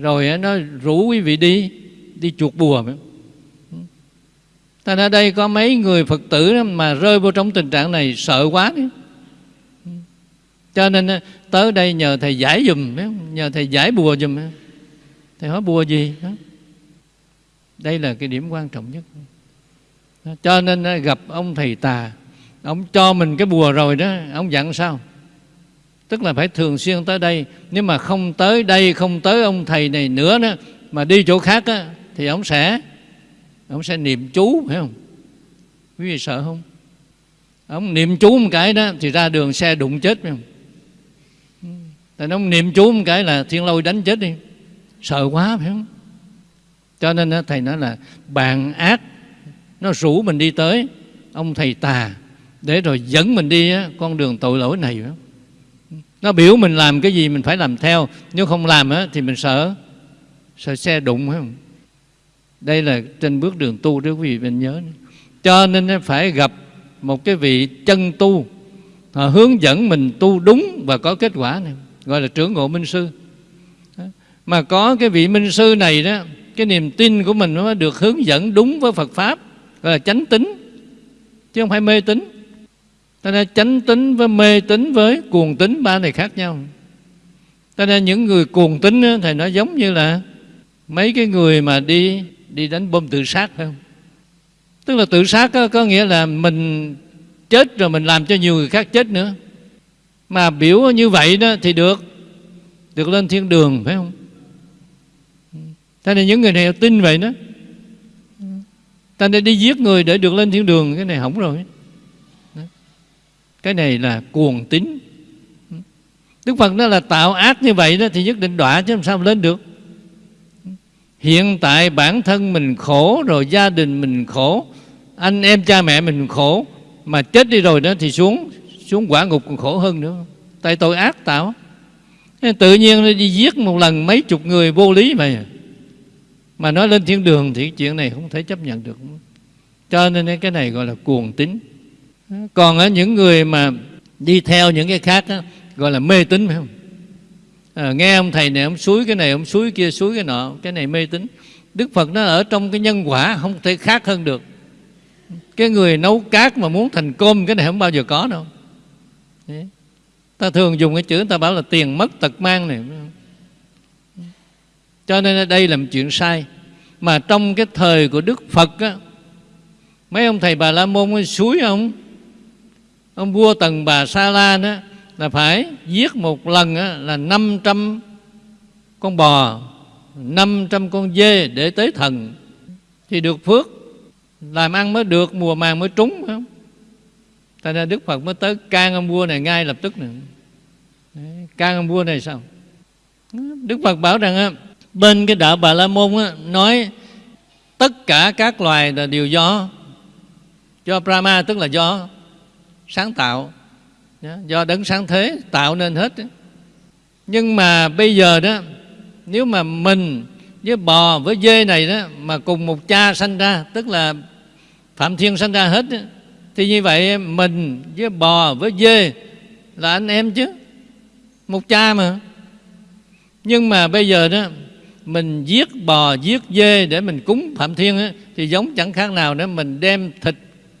Rồi nó rủ quý vị đi Đi chuột bùa phải không? Ta ở đây có mấy người Phật tử mà rơi vô trong tình trạng này sợ quá đấy. Cho nên tới đây nhờ thầy giải dùm, nhờ thầy giải bùa dùm. Thầy hỏi bùa gì? Đây là cái điểm quan trọng nhất. Cho nên gặp ông thầy tà, ông cho mình cái bùa rồi đó, ông dặn sao? Tức là phải thường xuyên tới đây. Nếu mà không tới đây, không tới ông thầy này nữa đó Mà đi chỗ khác á, thì ông sẽ ông sẽ niệm chú phải không? Quý vị sợ không? Ông niệm chú một cái đó thì ra đường xe đụng chết phải không? Tại ông niệm chú một cái là thiên lôi đánh chết đi. Sợ quá phải không? Cho nên đó thầy nói là bạn ác nó rủ mình đi tới ông thầy tà để rồi dẫn mình đi con đường tội lỗi này nó biểu mình làm cái gì mình phải làm theo, nếu không làm thì mình sợ sợ xe đụng không? Đây là trên bước đường tu đó quý vị, mình nhớ. Cho nên phải gặp một cái vị chân tu, họ hướng dẫn mình tu đúng và có kết quả này, gọi là trưởng ngộ minh sư. Mà có cái vị minh sư này đó, cái niềm tin của mình nó được hướng dẫn đúng với Phật pháp, gọi là chánh tính, chứ không phải mê tín cho nên chánh tính với mê tính với cuồng tính ba này khác nhau. Cho nên những người cuồng tính thì nó giống như là mấy cái người mà đi đi đánh bom tự sát phải không? Tức là tự sát có, có nghĩa là mình chết rồi mình làm cho nhiều người khác chết nữa. Mà biểu như vậy đó thì được được lên thiên đường phải không? Thế nên những người này tin vậy đó. Ta nên đi giết người để được lên thiên đường cái này hỏng rồi cái này là cuồng tín. Đức Phật nó là tạo ác như vậy đó thì nhất định đọa chứ làm sao lên được. Hiện tại bản thân mình khổ rồi, gia đình mình khổ, anh em cha mẹ mình khổ, mà chết đi rồi đó thì xuống xuống quả ngục còn khổ hơn nữa. Tại tội ác tạo. Tự nhiên đi giết một lần mấy chục người vô lý mà. Mà nói lên thiên đường thì chuyện này không thể chấp nhận được. Cho nên cái này gọi là cuồng tính còn ở những người mà đi theo những cái khác đó, gọi là mê tín phải không? À, nghe ông thầy này ông suối cái này ông suối kia suối cái nọ cái này mê tín. Đức phật nó ở trong cái nhân quả không thể khác hơn được. Cái người nấu cát mà muốn thành cơm cái này không bao giờ có đâu. Đấy. ta thường dùng cái chữ ta bảo là tiền mất tật mang này cho nên đây là một chuyện sai. Mà trong cái thời của đức phật á, mấy ông thầy bà la môn suối ông ông vua tần bà sa la đó là phải giết một lần là 500 con bò 500 con dê để tế thần. Thì được phước, làm ăn mới được, mùa màng mới trúng, phải không? Tại ra Đức Phật mới tới can ông vua này ngay lập tức này. Can ông vua này sao? Đức Phật bảo rằng bên cái đạo Bà La Môn nói tất cả các loài là đều do do Brahma tức là do sáng tạo. Do đấng sáng thế tạo nên hết nhưng mà bây giờ đó nếu mà mình với bò với dê này đó mà cùng một cha sanh ra tức là phạm thiên sanh ra hết đó, thì như vậy mình với bò với dê là anh em chứ một cha mà. Nhưng mà bây giờ đó mình giết bò giết dê để mình cúng phạm thiên á, thì giống chẳng khác nào nữa mình đem thịt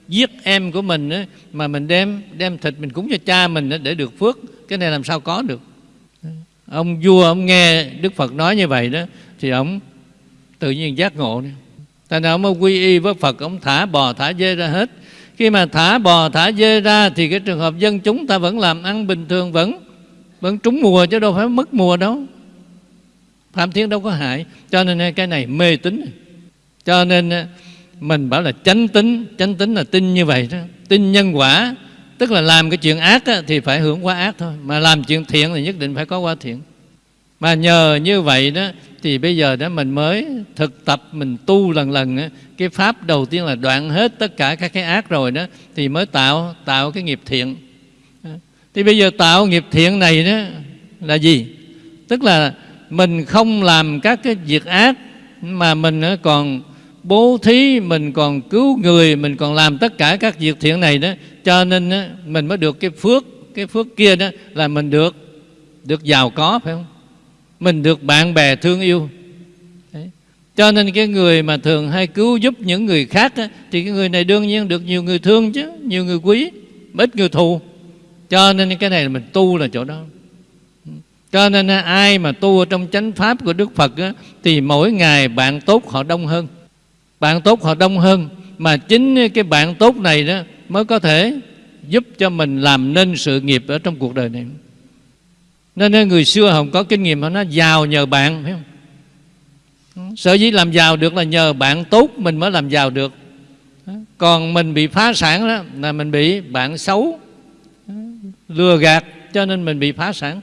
giết em của mình á, mà mình đem đem thịt mình cúng cho cha mình á, để được phước cái này làm sao có được? Ông vua ông nghe đức phật nói như vậy đó thì ông tự nhiên giác ngộ này. Tại nào ông quy y với Phật Ông thả bò thả dê ra hết. Khi mà thả bò thả dê ra Thì cái trường hợp dân chúng ta vẫn làm ăn bình thường Vẫn vẫn trúng mùa chứ đâu phải mất mùa đâu. Phạm Thiên đâu có hại. Cho nên cái này mê tín. Cho nên mình bảo là chánh tính Chánh tính là tin như vậy đó. Tin nhân quả Tức là làm cái chuyện ác á, thì phải hưởng quả ác thôi. Mà làm chuyện thiện thì nhất định phải có quả thiện. Mà nhờ như vậy đó Thì bây giờ đó mình mới thực tập Mình tu lần lần á, Cái pháp đầu tiên là đoạn hết tất cả các cái ác rồi đó Thì mới tạo tạo cái nghiệp thiện. Thì bây giờ tạo nghiệp thiện này đó là gì? Tức là mình không làm các cái việc ác Mà mình còn bố thí mình còn cứu người mình còn làm tất cả các việc thiện này đó. Cho nên đó, mình mới được cái phước cái phước kia đó là mình được được giàu có phải không? Mình được bạn bè thương yêu. Đấy. cho nên cái người mà thường hay cứu giúp những người khác đó, thì cái người này đương nhiên được nhiều người thương chứ nhiều người quý ít người thù. Cho nên cái này là mình tu là chỗ đó. Cho nên ai mà tu ở trong chánh pháp của Đức Phật á, thì mỗi ngày bạn tốt họ đông hơn bạn tốt họ đông hơn mà chính cái bạn tốt này đó mới có thể giúp cho mình làm nên sự nghiệp ở trong cuộc đời này. Nên người xưa không có kinh nghiệm họ nói giàu nhờ bạn phải không? Sở dĩ làm giàu được là nhờ bạn tốt mình mới làm giàu được. Còn mình bị phá sản đó là mình bị bạn xấu lừa gạt cho nên mình bị phá sản.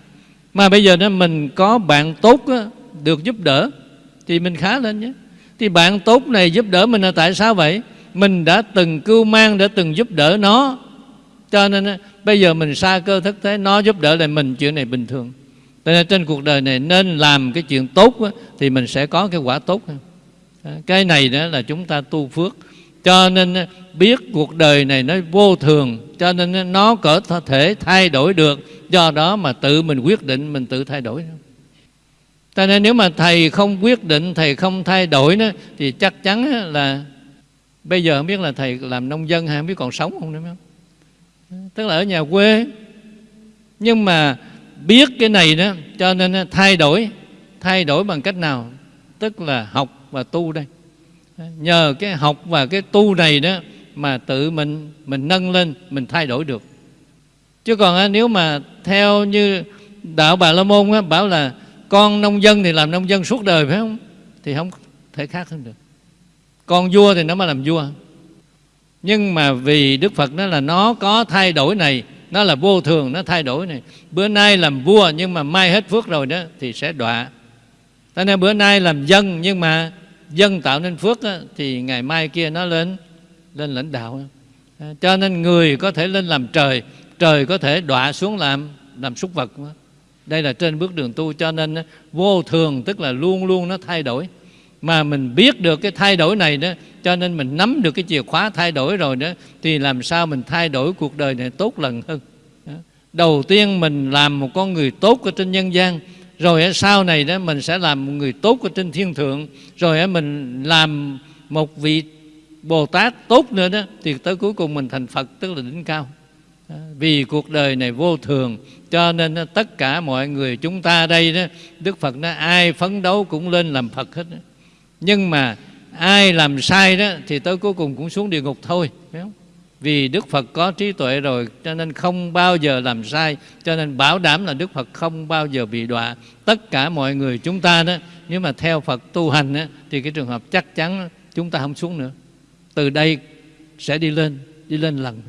Mà bây giờ đó mình có bạn tốt đó, được giúp đỡ thì mình khá lên nhé thì bạn tốt này giúp đỡ mình là tại sao vậy? Mình đã từng cưu mang, đã từng giúp đỡ nó. Cho nên, bây giờ mình xa cơ thất thế, nó giúp đỡ lại mình, chuyện này bình thường. Cho nên trên cuộc đời này nên làm cái chuyện tốt thì mình sẽ có cái quả tốt cái này đó là chúng ta tu phước. Cho nên, biết cuộc đời này nó vô thường, cho nên nó có thể thay đổi được. Do đó mà tự mình quyết định mình tự thay đổi cho nên nếu mà thầy không quyết định thầy không thay đổi đó thì chắc chắn là bây giờ không biết là thầy làm nông dân hay không biết còn sống không nữa không? Tức là ở nhà quê. Nhưng mà biết cái này đó cho nên thay đổi thay đổi bằng cách nào? Tức là học và tu đây. Nhờ cái học và cái tu này đó mà tự mình mình nâng lên mình thay đổi được. Chứ còn nếu mà theo như đạo bà la môn á, bảo là con nông dân thì làm nông dân suốt đời phải không? Thì không thể khác hơn được. Con vua thì nó mới làm vua. Nhưng mà vì đức phật nó là nó có thay đổi này nó là vô thường nó thay đổi này. Bữa nay làm vua nhưng mà mai hết phước rồi đó thì sẽ đọa. Cho nên bữa nay làm dân nhưng mà dân tạo nên phước đó, thì ngày mai kia nó lên lên lãnh đạo. Cho nên người có thể lên làm trời trời có thể đọa xuống làm làm súc vật đây là trên bước đường tu, cho nên vô thường, tức là luôn luôn nó thay đổi. Mà mình biết được cái thay đổi này đó, cho nên mình nắm được cái chìa khóa thay đổi rồi đó, thì làm sao mình thay đổi cuộc đời này tốt lần hơn? Đầu tiên mình làm một con người tốt ở trên nhân gian, rồi sau này đó mình sẽ làm một người tốt ở trên thiên thượng, rồi mình làm một vị bồ tát tốt nữa đó, thì tới cuối cùng mình thành phật, tức là đỉnh cao vì cuộc đời này vô thường cho nên tất cả mọi người chúng ta đây đó đức phật nói ai phấn đấu cũng lên làm phật hết nhưng mà ai làm sai đó thì tới cuối cùng cũng xuống địa ngục thôi phải không? vì đức phật có trí tuệ rồi cho nên không bao giờ làm sai cho nên bảo đảm là đức phật không bao giờ bị đọa. Tất cả mọi người chúng ta đó nếu mà theo Phật tu hành đó, thì cái trường hợp chắc chắn chúng ta không xuống nữa. Từ đây sẽ đi lên đi lên lần